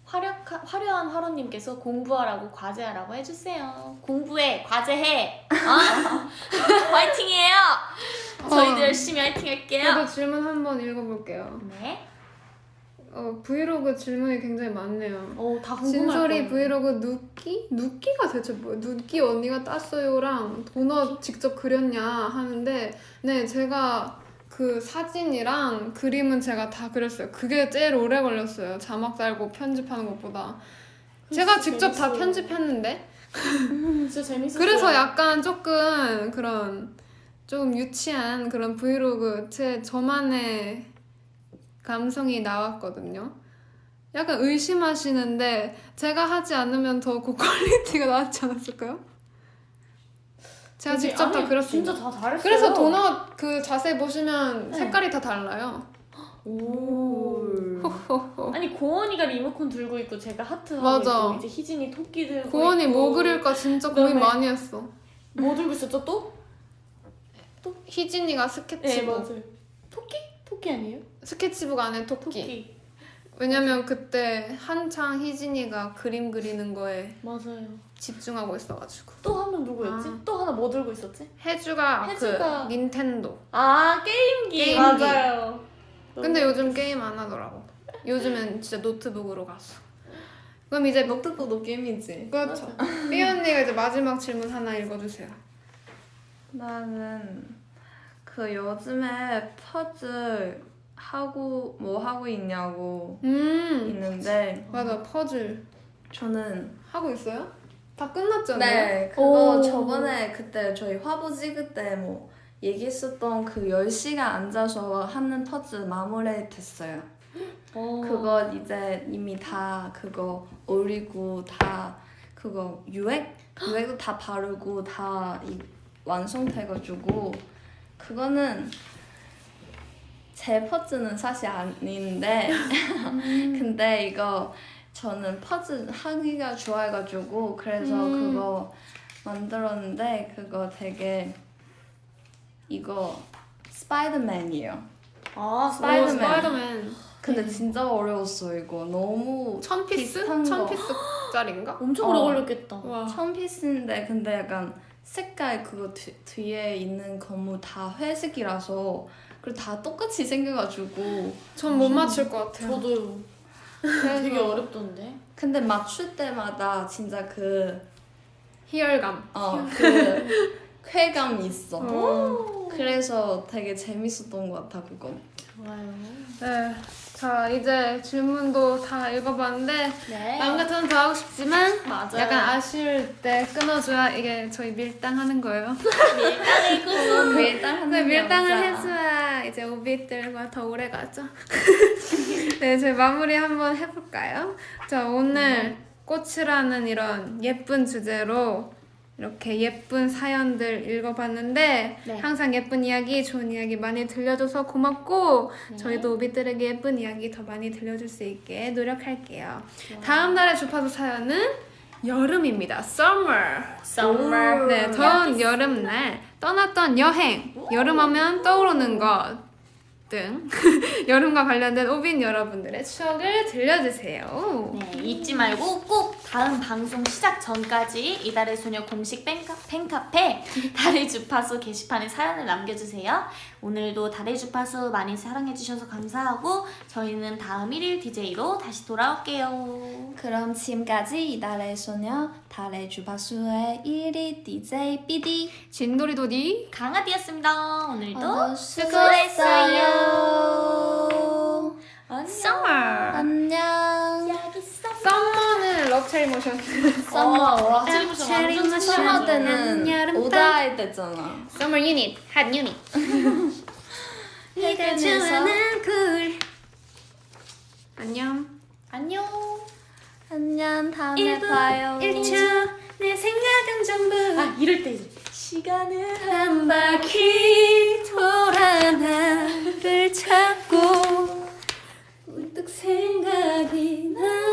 화력 화려한 화로님께서 공부하라고 과제하라고 해주세요. 공부해 과제해. 어? 화이팅이에요. 저희도 어. 열심히 화이팅할게요. 저도 질문 한번 읽어볼게요. 네. 어, 브이로그 질문이 굉장히 많네요. 어 다 궁금할 진솔이. 브이로그 누끼? 누끼가 대체 뭐예요? 누끼 언니가 땄어요랑 도넛 직접 그렸냐 하는데 네 제가 그 사진이랑 그림은 제가 다 그렸어요. 그게 제일 오래 걸렸어요. 자막 달고 편집하는 것보다. 제가 직접 다 재밌어요. 편집했는데 음, 진짜 재밌었어요. 그래서 약간 조금 그런 좀 유치한 그런 브이로그 제 저만의 감성이 나왔거든요. 약간 의심하시는데 제가 하지 않으면 더 고퀄리티가 나왔지 않았을까요? 제가 되게- 직접 다 아니, 그렸습니다. 진짜 다 잘했어요. 그래서 도넛 그 자세히 보시면 네. 색깔이 다 달라요. 오. 아니 고원이가 리모컨 들고 있고 제가 하트 하고 맞아. 있고 이제 희진이 토끼 들고 고원이 있고 뭐 그릴까 진짜 고민 많이 했어. 뭐 들고 있었죠 또? 희진이가 네 스케치북. 맞아요. 토끼? 토끼 아니에요? 스케치북 안에 토끼. 토끼. 왜냐면 그때 한창 희진이가 그림 그리는 거에 맞아요. 집중하고 있어가지고 또 한 명 누구였지? 아. 또 하나 뭐 들고 있었지? 혜주가, 혜주가- 그 닌텐도 아 게임기. 게임기. 맞아요. 근데 요즘 게임 안 하더라고 요즘엔 진짜 노트북으로 갔어 그럼 이제 뭐 노트북도 게임이지 그렇죠 삐 언니가 이제 마지막 질문 하나 읽어주세요 나는 그 요즘에 퍼즐 하고 뭐 하고 있냐고 음 있는데 맞아 퍼즐 저는 하고 있어요? 다 끝났잖아요 네 그거 오. 저번에 그때 저희 화보 찍을 때뭐 얘기했었던 그 10시간 앉아서 하는 퍼즐 마무리 됐어요 어. 그거 이제 이미 다 그거 올리고 다 그거 유액 유액도 다 바르고 다 이- 완성돼가지고 그거는 제 퍼즐는 사실 아닌데 근데 이거 저는 퍼즐 하기가 좋아해가지고 그래서 음. 그거 만들었는데 그거 되게 이거 스파이더맨이에요. 아 오, 스파이더맨. 스파이더맨 근데 진짜 어려웠어 이거 너무 천 피스? 천 거. 피스짜리인가? 엄청 오래 어. 걸렸겠다. 와 천 피스인데 근데 약간 색깔 그거 뒤, 뒤에 있는 건물 다 회색이라서 그리고 다 똑같이 생겨가지고 전 못 맞출 것 같아요. 저도 그래서 되게 어렵던데. 근데 맞출 때마다 진짜 그 희열감. 어, 그 쾌감이 있어. 어. 그래서 되게 재밌었던 것 같아 그거. 좋아요. 네. 자 이제 질문도 다 읽어봤는데 네. 마음 같아서는 더 하고 싶지만 맞아요. 약간 아쉬울 때 끊어줘야 이게 저희 밀당하는 거예요. 밀당의 꿈. 밀당하는 네, 밀당을 여자. 해줘야 이제 오빛들과 더 오래 가죠. 네, 저희 마무리 한번 해볼까요? 자, 오늘 꽃이라는 이런 예쁜 주제로 이렇게 예쁜 사연들 읽어봤는데 네. 항상 예쁜 이야기, 좋은 이야기 많이 들려줘서 고맙고 네. 저희도 오빛들에게 예쁜 이야기 더 많이 들려줄 수 있게 노력할게요. 다음 달의 주파수 사연은 여름입니다. Summer. Summer. 네, 더운 여름날 떠났던 여행, 여름하면 떠오르는 것 등 여름과 관련된 오빈 여러분들의 추억을 들려주세요. 네, 잊지 말고 꼭 다음 방송 시작 전까지 이달의 소녀 공식 팬카, 팬카페 달의 주파수 게시판에 사연을 남겨주세요. 오늘도 달의 주파수 많이 사랑해주셔서 감사하고 저희는 다음 1일 DJ로 다시 돌아올게요. 그럼 지금까지 이달의 소녀 달의 주파수의 1위 DJ BD 진도리도디 강아디였습니다. 오늘도 오늘 수고했어요. 안녕. Summer. 안녕. 여기 있 어. 썸머는 럽체리 모션. 썸머 어, 와. 체리 모션 체리 모션. 썸머. 때는. 오다이 때잖아. Summer Unit, Hot Unit. 네가 좋아하는 굴. 안녕. 안녕. 안녕. 다음에 1분 봐요. 1초 내 생각은 전부 아 이럴 때 이제 시간을 한 바퀴 돌아 나를 찾고 문득 생